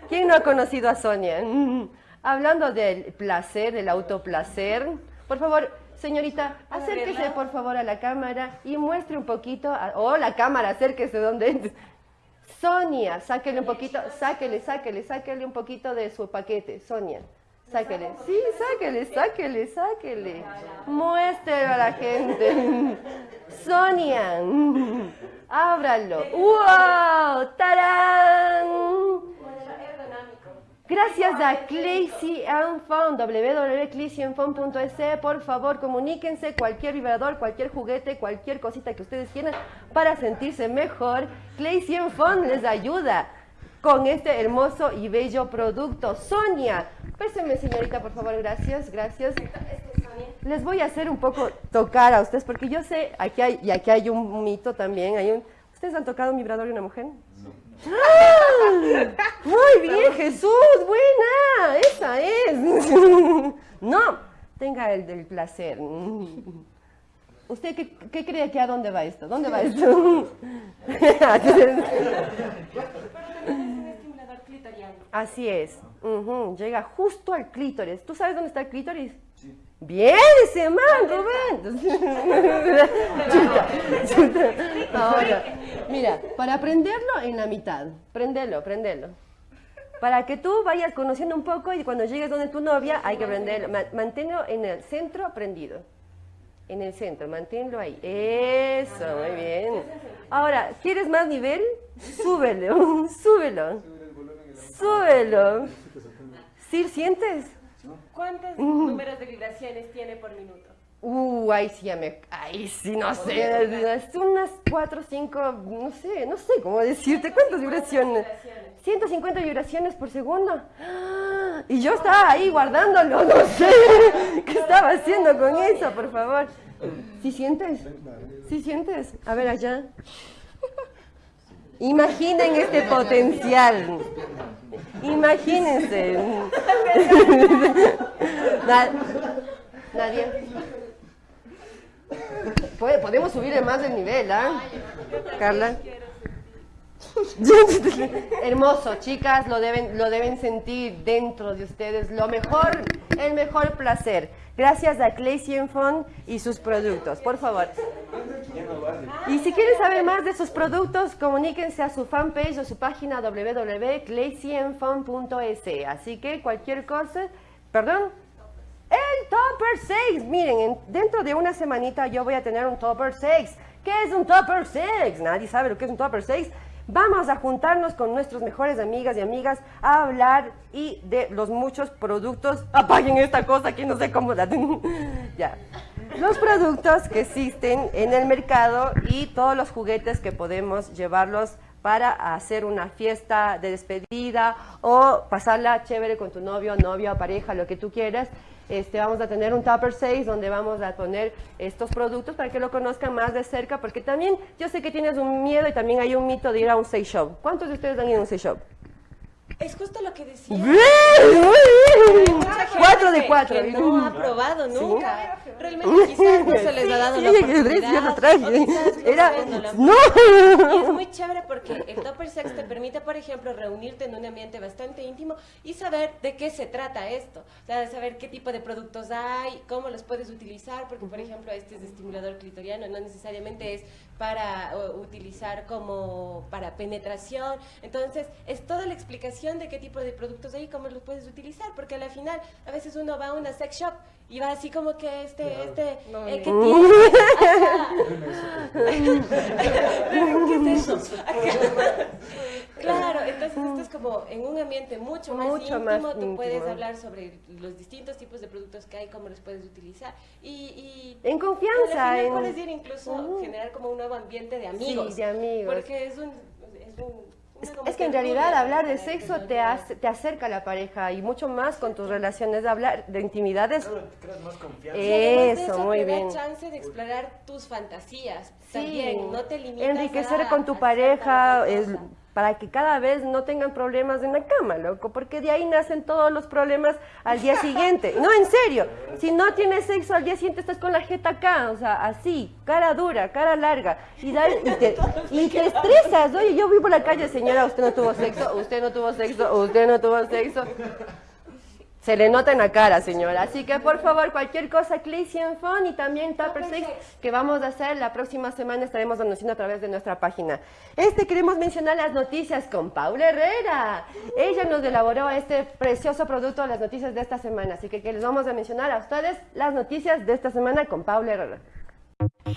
¿Quién no ha conocido a Sonia? Hablando del placer, del autoplacer. Por favor, señorita, acérquese por favor a la cámara y muestre un poquito. a- Oh, la cámara, acérquese donde. Sonia, sáquele un poquito, sáquele, sáquele, sáquele un poquito de su paquete. Sonia, sáquele. Sí, sáquele, sáquele, sáquele. Muéstrelo a la gente. Sonia, ábralo. ¡Wow! ¡Tarán! Gracias a Claycy and Fun, www.claycyandfun.es. Por favor, comuníquense cualquier vibrador, cualquier juguete, cualquier cosita que ustedes quieran para sentirse mejor. Claycy and Fun les ayuda con este hermoso y bello producto. Sonia, péseme señorita, por favor, gracias, gracias. Les voy a hacer un poco tocar a ustedes, porque yo sé, aquí hay, y aquí hay un mito también, hay un... ¿Ustedes han tocado un vibrador de una mujer? ¡Ah! Muy bien, Jesús, buena, esa es. No, tenga el del placer. ¿Usted qué, qué cree que a dónde va esto? ¿Dónde va esto? Así es. Llega justo al clítoris. ¿Tú sabes dónde está el clítoris? Bien, ese man, Rubén. Chuta, chuta. Ahora, mira, para prenderlo en la mitad. Prendelo, prendelo. Para que tú vayas conociendo un poco y cuando llegues donde tu novia hay que prenderlo. Ma- Manténlo en el centro prendido. En el centro, manténlo ahí. Eso, muy bien. Ahora, ¿quieres más nivel? Súbelo, súbelo. Súbelo. ¿Sí sientes? ¿Cuántos Mm. números de vibraciones tiene por minuto? Uh, ahí sí ya me... Ahí sí, no sé. Es unas 4, 5, no sé, no sé cómo decirte. ¿Cuántas vibraciones? 150 vibraciones por segundo. Y yo estaba ahí guardándolo, no sé. ¿Qué estaba haciendo con eso, por favor? ¿Sí sientes? ¿Sí sientes? A ver allá. Imaginen este potencial. Imagínense. Na- Nadie. Podemos subir más el nivel, ¿ah? Carla. Hermoso, chicas, lo deben, lo deben sentir dentro de ustedes. Lo mejor, el mejor placer. Gracias a Claycy Fun y sus productos. Por favor. Y si quieren saber más de sus productos, comuníquense a su fanpage o su página www.claycyenfun.es. Así que cualquier cosa, perdón, el Topper 6. Miren, en- dentro de una semanita yo voy a tener un Topper 6. ¿Qué es un Topper 6? Nadie sabe lo que es un Topper 6. Vamos a juntarnos con nuestras mejores amigas y amigas a hablar y de los muchos productos. Apaguen esta cosa que no sé cómo la... ya. Los productos que existen en el mercado y todos los juguetes que podemos llevarlos para hacer una fiesta de despedida o pasarla chévere con tu novio, novia, pareja, lo que tú quieras. Este, vamos a tener un Tupper 6 donde vamos a poner estos productos para que lo conozcan más de cerca, porque también yo sé que tienes un miedo y también hay un mito de ir a un sex shop. ¿Cuántos de ustedes han ido a un sex shop? Es justo lo que decía. Cuatro de que- cuatro. que no ha probado Sí. nunca. Realmente quizás no se les ha dado Sí, la oportunidad. yo lo traje. o quizás no Era- no es muy chévere porque el Topper Sex te permite, por ejemplo, reunirte en un ambiente bastante íntimo y saber de qué se trata esto. O sea, de saber qué tipo de productos hay, cómo los puedes utilizar, porque, por ejemplo, este es de estimulador clitoriano, no necesariamente es para utilizar como para penetración. Entonces, es toda la explicación de qué tipo de productos hay y cómo los puedes utilizar, porque al final, a veces uno va a una sex shop y va así como que este, este, eh, ¿qué Mm. tiene? ¿Qué es eso? Claro, entonces esto es como en un ambiente mucho más Mucho íntimo, más tú puedes hablar sobre los distintos tipos de productos que hay, cómo los puedes utilizar y... y En confianza, en- puedes ir incluso generar como un nuevo ambiente de amigos. de amigos. Porque es un... Es, un- como Es que en realidad hablar de sexo te, hace- te acerca a la pareja y mucho más con tus relaciones, de hablar de intimidades. Y además de Eso, muy te da bien. chance de explorar tus fantasías. Sí, También, no te limitas enriquecer a- con tu a pareja es para que cada vez no tengan problemas en la cama, loco, porque de ahí nacen todos los problemas al día siguiente. No, en serio, si no tienes sexo al día siguiente estás con la jeta acá, o sea, así, cara dura, cara larga, y, da- y, te, y te estresas. Oye, yo voy por la calle, señora, usted no tuvo sexo, usted no tuvo sexo, usted no tuvo sexo. Se le nota en la cara, señora. Así que, por favor, cualquier cosa, Claycy and Fun y también Tupper Sex, que vamos a hacer la próxima semana, estaremos anunciando a través de nuestra página. Este, queremos mencionar las noticias con Paula Herrera. Ella nos elaboró este precioso producto, las noticias de esta semana. Así que, que les vamos a mencionar a ustedes las noticias de esta semana con Paula Herrera.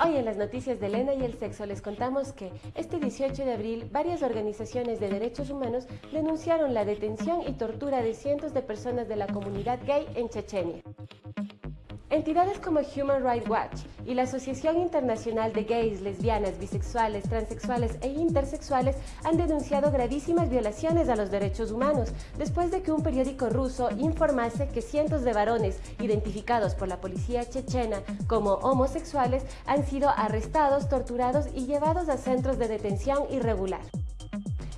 Hoy en las noticias de Elena y el sexo les contamos que este 18 de abril varias organizaciones de derechos humanos denunciaron la detención y tortura de cientos de personas de la comunidad gay en Chechenia. Entidades como Human Rights Watch y la Asociación Internacional de Gays, Lesbianas, Bisexuales, Transexuales e Intersexuales han denunciado gravísimas violaciones a los derechos humanos después de que un periódico ruso informase que cientos de varones identificados por la policía chechena como homosexuales han sido arrestados, torturados y llevados a centros de detención irregular.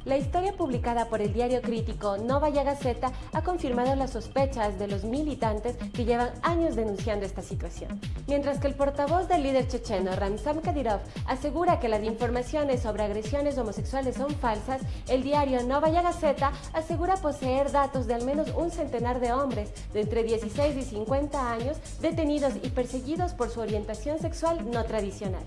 La historia publicada por el diario crítico Novaya Gazeta ha confirmado las sospechas de los militantes que llevan años denunciando esta situación. Mientras que el portavoz del líder checheno Ramzan Kadyrov asegura que las informaciones sobre agresiones homosexuales son falsas, el diario Novaya Gazeta asegura poseer datos de al menos un centenar de hombres de entre 16 y 50 años detenidos y perseguidos por su orientación sexual no tradicional.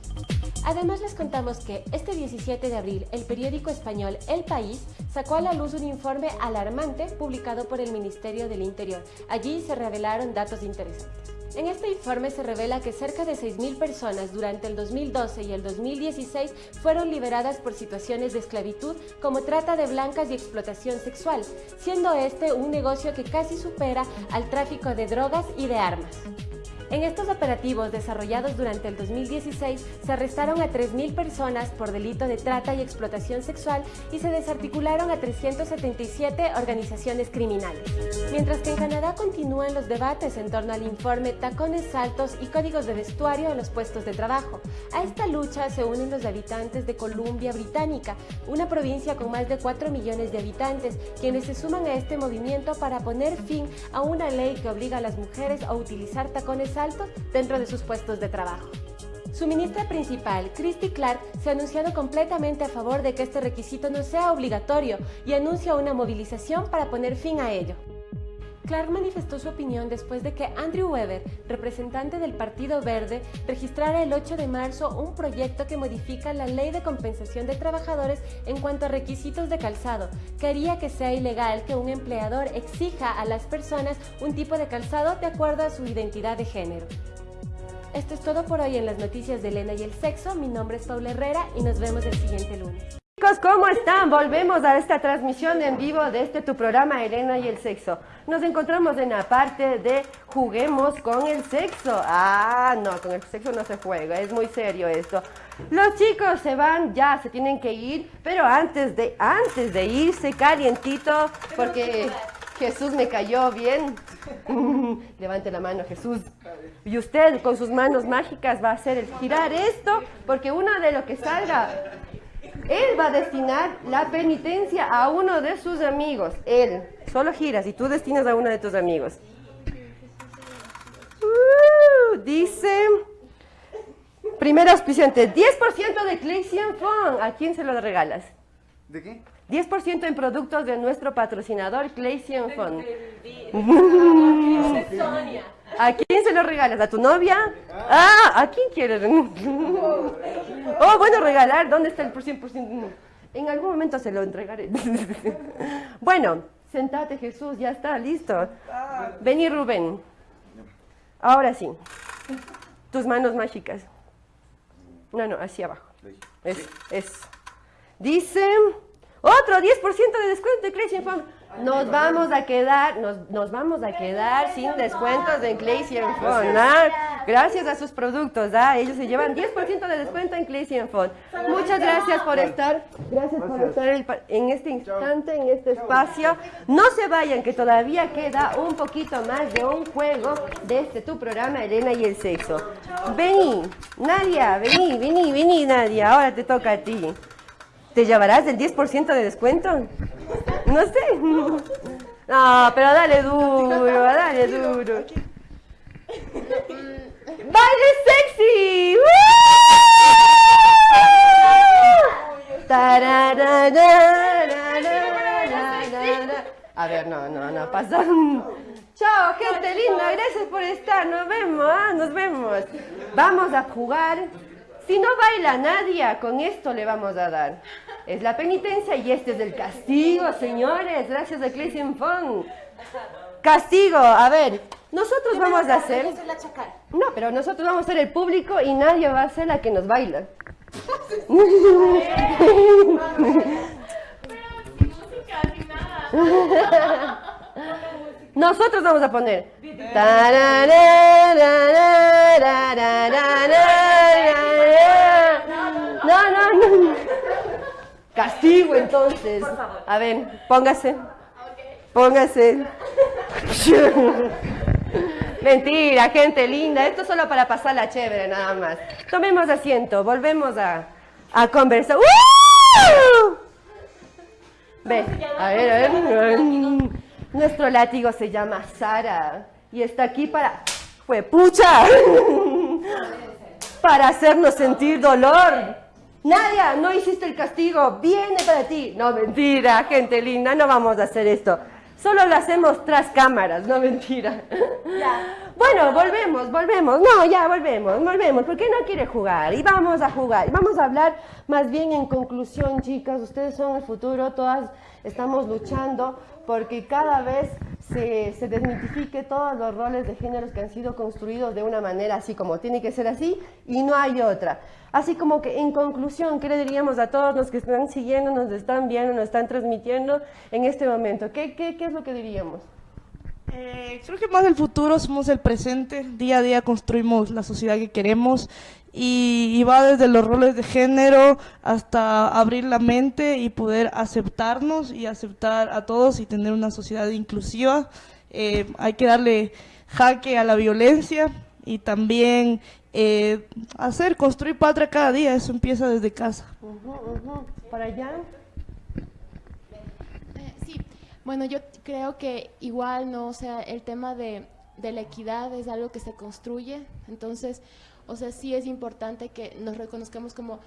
Además les contamos que este 17 de abril el periódico español El País sacó a la luz un informe alarmante publicado por el Ministerio del Interior. Allí se revelaron datos interesantes. En este informe se revela que cerca de 6.000 personas durante el 2012 y el 2016 fueron liberadas por situaciones de esclavitud como trata de blancas y explotación sexual, siendo este un negocio que casi supera al tráfico de drogas y de armas. En estos operativos desarrollados durante el 2016 se arrestaron a 3.000 personas por delito de trata y explotación sexual y se desarticularon a 377 organizaciones criminales. Mientras que en Canadá continúan los debates en torno al informe Tacones Altos y Códigos de Vestuario en los puestos de trabajo. A esta lucha se unen los habitantes de Columbia Británica, una provincia con más de 4 millones de habitantes, quienes se suman a este movimiento para poner fin a una ley que obliga a las mujeres a utilizar tacones altos dentro de sus puestos de trabajo. Su ministra principal, Christy Clark, se ha anunciado completamente a favor de que este requisito no sea obligatorio y anuncia una movilización para poner fin a ello. Clark manifestó su opinión después de que Andrew Weber, representante del Partido Verde, registrara el 8 de marzo un proyecto que modifica la Ley de Compensación de Trabajadores en cuanto a requisitos de calzado, que haría que sea ilegal que un empleador exija a las personas un tipo de calzado de acuerdo a su identidad de género. Esto es todo por hoy en las noticias de Elena y el sexo. Mi nombre es Paula Herrera y nos vemos el siguiente lunes. Chicos, ¿cómo están? Volvemos a esta transmisión en vivo de este tu programa Elena y el sexo. Nos encontramos en la parte de juguemos con el sexo. Ah, no, con el sexo no se juega, es muy serio esto. Los chicos se van, ya se tienen que ir, pero antes de, antes de irse calientito, porque Jesús me cayó bien. Levante la mano, Jesús. Y usted con sus manos mágicas va a hacer el girar esto, porque uno de lo que salga él va a destinar la penitencia a uno de sus amigos. Él. Solo giras y tú destinas a uno de tus amigos. Uh, dice... Primer auspiciante, 10% de Claysian Fun. ¿A quién se lo regalas? ¿De qué? 10% en productos de nuestro patrocinador Claysian Fun. Sonia. ¿A quién se lo regalas? ¿A tu novia? Ah, ¿a quién quieres? Oh, bueno, regalar. ¿Dónde está el por 100%? En algún momento se lo entregaré. Bueno, sentate Jesús, ya está, listo. Vení Rubén. Ahora sí. Tus manos mágicas. No, no, hacia abajo. Es, es. Dice, otro 10% de descuento de Crazy Fun. Nos vamos a quedar, nos, nos vamos a quedar sin descuentos en Crazy Fun. ¿ah? Gracias a sus productos, ¿ah? ellos se llevan 10% de descuento en Crazy Fun. Muchas gracias por estar, gracias por estar en este instante, en este espacio. No se vayan, que todavía queda un poquito más de un juego de este tu programa, Elena y el sexo. Vení, Nadia, vení, vení, vení, Nadia, ahora te toca a ti. ¿Te llevarás el 10% de descuento? No sé. No, pero dale duro, dale duro. ¡Baile sexy! A ver, no, no, no, pasa. Chao, gente linda, gracias por estar. Nos vemos, ah, nos vemos. Vamos a jugar. Si no baila Nadia, con esto le vamos a dar. Es la penitencia y este es el castigo, señores. Gracias a Clayson Fun. Castigo, a ver. Nosotros vamos a hacer... No, pero nosotros vamos a ser el público y nadie va a ser la que nos baila. Nosotros vamos a poner. No, no, no. Castigo entonces. A ver, póngase. Póngase. Mentira, gente linda. Esto es solo para pasarla chévere, nada más. Tomemos asiento, volvemos a, a conversar. ¡Uh! Ve, a ver, a ver. Nuestro látigo se llama Sara y está aquí para... ¡Fue pucha! para hacernos sentir dolor. Nadia, no hiciste el castigo, viene para ti. No, mentira, gente linda, no vamos a hacer esto. Solo lo hacemos tras cámaras, no mentira. Bueno, volvemos, volvemos. No, ya volvemos, volvemos. ¿Por qué no quiere jugar? Y vamos a jugar. Y vamos a hablar más bien en conclusión, chicas. Ustedes son el futuro, todas estamos luchando porque cada vez se, se desmitifique todos los roles de géneros que han sido construidos de una manera así como tiene que ser así y no hay otra. Así como que en conclusión, ¿qué le diríamos a todos los que están siguiendo, nos están viendo, nos están transmitiendo en este momento? ¿Qué, qué, qué es lo que diríamos? Eh, creo que más del futuro somos el presente. Día a día construimos la sociedad que queremos y, va desde los roles de género hasta abrir la mente y poder aceptarnos y aceptar a todos y tener una sociedad inclusiva. Eh, hay que darle jaque a la violencia y también eh, hacer, construir patria cada día. Eso empieza desde casa. ¿Para allá? Bueno, yo creo que igual, ¿no? O sea, el tema de, de la equidad es algo que se construye, entonces, o sea, sí es importante que nos reconozcamos como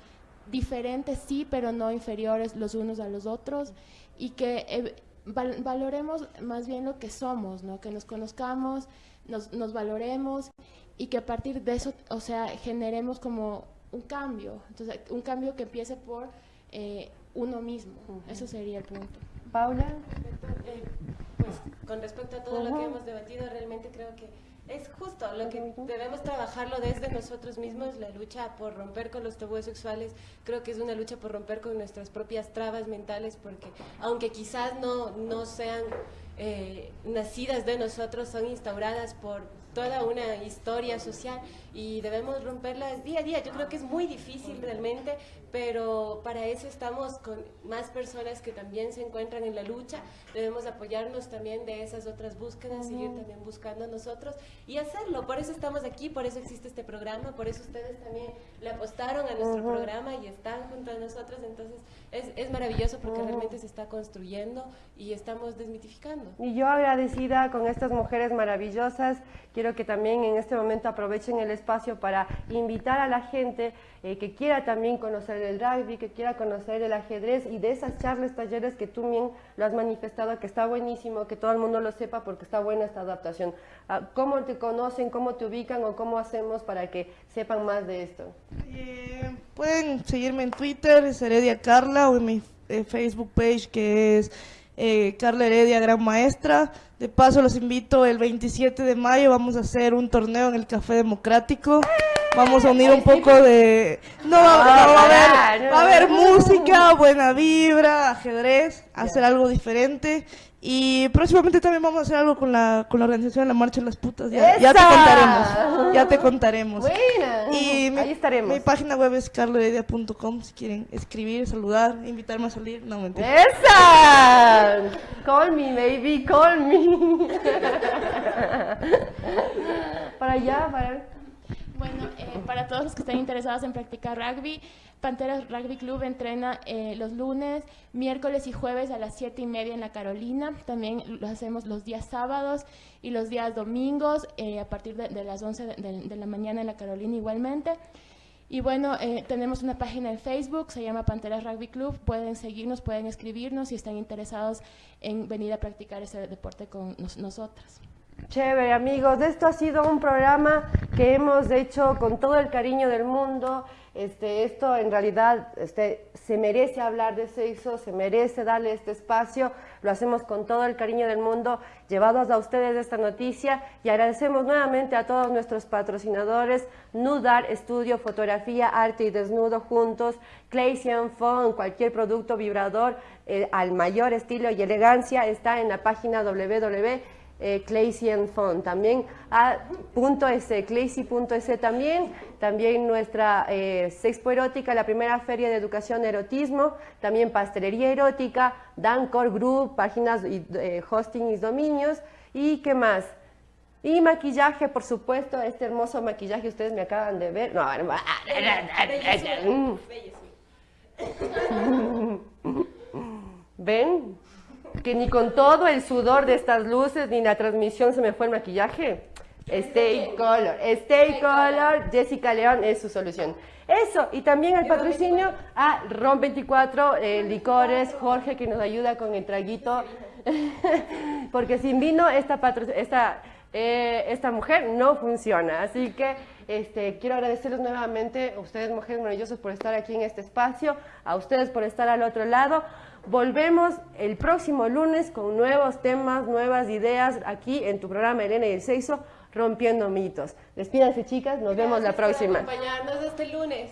diferentes, sí, pero no inferiores los unos a los otros, y que eh, val- valoremos más bien lo que somos, ¿no? Que nos conozcamos, nos, nos valoremos, y que a partir de eso, o sea, generemos como un cambio, entonces, un cambio que empiece por eh, uno mismo, eso sería el punto. Paula. Eh, pues con respecto a todo lo que hemos debatido, realmente creo que es justo. Lo que debemos trabajarlo desde nosotros mismos, la lucha por romper con los tabúes sexuales, creo que es una lucha por romper con nuestras propias trabas mentales, porque aunque quizás no, no sean eh, nacidas de nosotros, son instauradas por toda una historia social y debemos romperlas día a día. Yo creo que es muy difícil realmente, pero para eso estamos con más personas que también se encuentran en la lucha. Debemos apoyarnos también de esas otras búsquedas, seguir también buscando nosotros y hacerlo. Por eso estamos aquí, por eso existe este programa, por eso ustedes también le apostaron a nuestro programa y están junto a nosotros. Entonces es, es maravilloso porque realmente se está construyendo y estamos desmitificando. Y yo agradecida con estas mujeres maravillosas, quiero que también en este momento aprovechen el espacio para invitar a la gente eh, que quiera también conocer el rugby, que quiera conocer el ajedrez y de esas charlas, talleres que tú bien lo has manifestado, que está buenísimo, que todo el mundo lo sepa porque está buena esta adaptación. Ah, ¿Cómo te conocen, cómo te ubican o cómo hacemos para que sepan más de esto? Eh, pueden seguirme en Twitter, es Heredia Carla, o en mi eh, Facebook page que es eh, Carla Heredia Gran Maestra. De paso los invito el 27 de mayo, vamos a hacer un torneo en el Café Democrático. Vamos a unir un poco de... No, no, va a haber, va a haber música, buena vibra, ajedrez, hacer algo diferente. Y próximamente también vamos a hacer algo con la, con la organización de la Marcha de las Putas. Ya, ya te contaremos. Ya te contaremos. Buena. Y mi, Ahí estaremos. mi página web es carloheredia.com si quieren escribir, saludar, invitarme a salir. No, mentira. ¡Esa! Call me, baby, call me. para allá, para... Bueno, eh, para todos los que estén interesados en practicar rugby, Panteras Rugby Club entrena eh, los lunes, miércoles y jueves a las 7 y media en la Carolina. También lo hacemos los días sábados y los días domingos eh, a partir de, las 11 de, la mañana en la Carolina igualmente. Y bueno, tenemos una página en Facebook, se llama Panteras Rugby Club. Pueden seguirnos, pueden escribirnos si están interesados en venir a practicar ese deporte con nos- nosotras. Chévere, amigos. Esto ha sido un programa que hemos hecho con todo el cariño del mundo. Este, esto en realidad este, se merece hablar de sexo, se merece darle este espacio. Lo hacemos con todo el cariño del mundo, llevados a ustedes esta noticia y agradecemos nuevamente a todos nuestros patrocinadores, Nudar, Estudio, Fotografía, Arte y Desnudo juntos, Claysian Phone, cualquier producto vibrador eh, al mayor estilo y elegancia está en la página www eh, Claysian Phone, también a punto S, también, también nuestra eh, Sexpo Erótica, la primera feria de educación erotismo, también pastelería erótica, Dancor Group, páginas, eh, hosting y dominios, y qué más. Y maquillaje, por supuesto, este hermoso maquillaje ustedes me acaban de ver. No, no, ¿Ven? Que ni con todo el sudor de estas luces ni la transmisión se me fue el maquillaje. Stay Color, Stay Color, Jessica León es su solución. Eso, y también el patrocinio a Ron 24, eh, Licores, Jorge que nos ayuda con el traguito, porque sin vino esta, esta, eh, esta mujer no funciona. Así que este, quiero agradecerles nuevamente a ustedes, mujeres maravillosas, por estar aquí en este espacio, a ustedes por estar al otro lado. Volvemos el próximo lunes con nuevos temas, nuevas ideas aquí en tu programa Elena y el Sexo, Rompiendo Mitos. Despídanse chicas, nos vemos la próxima. Por acompañarnos este lunes.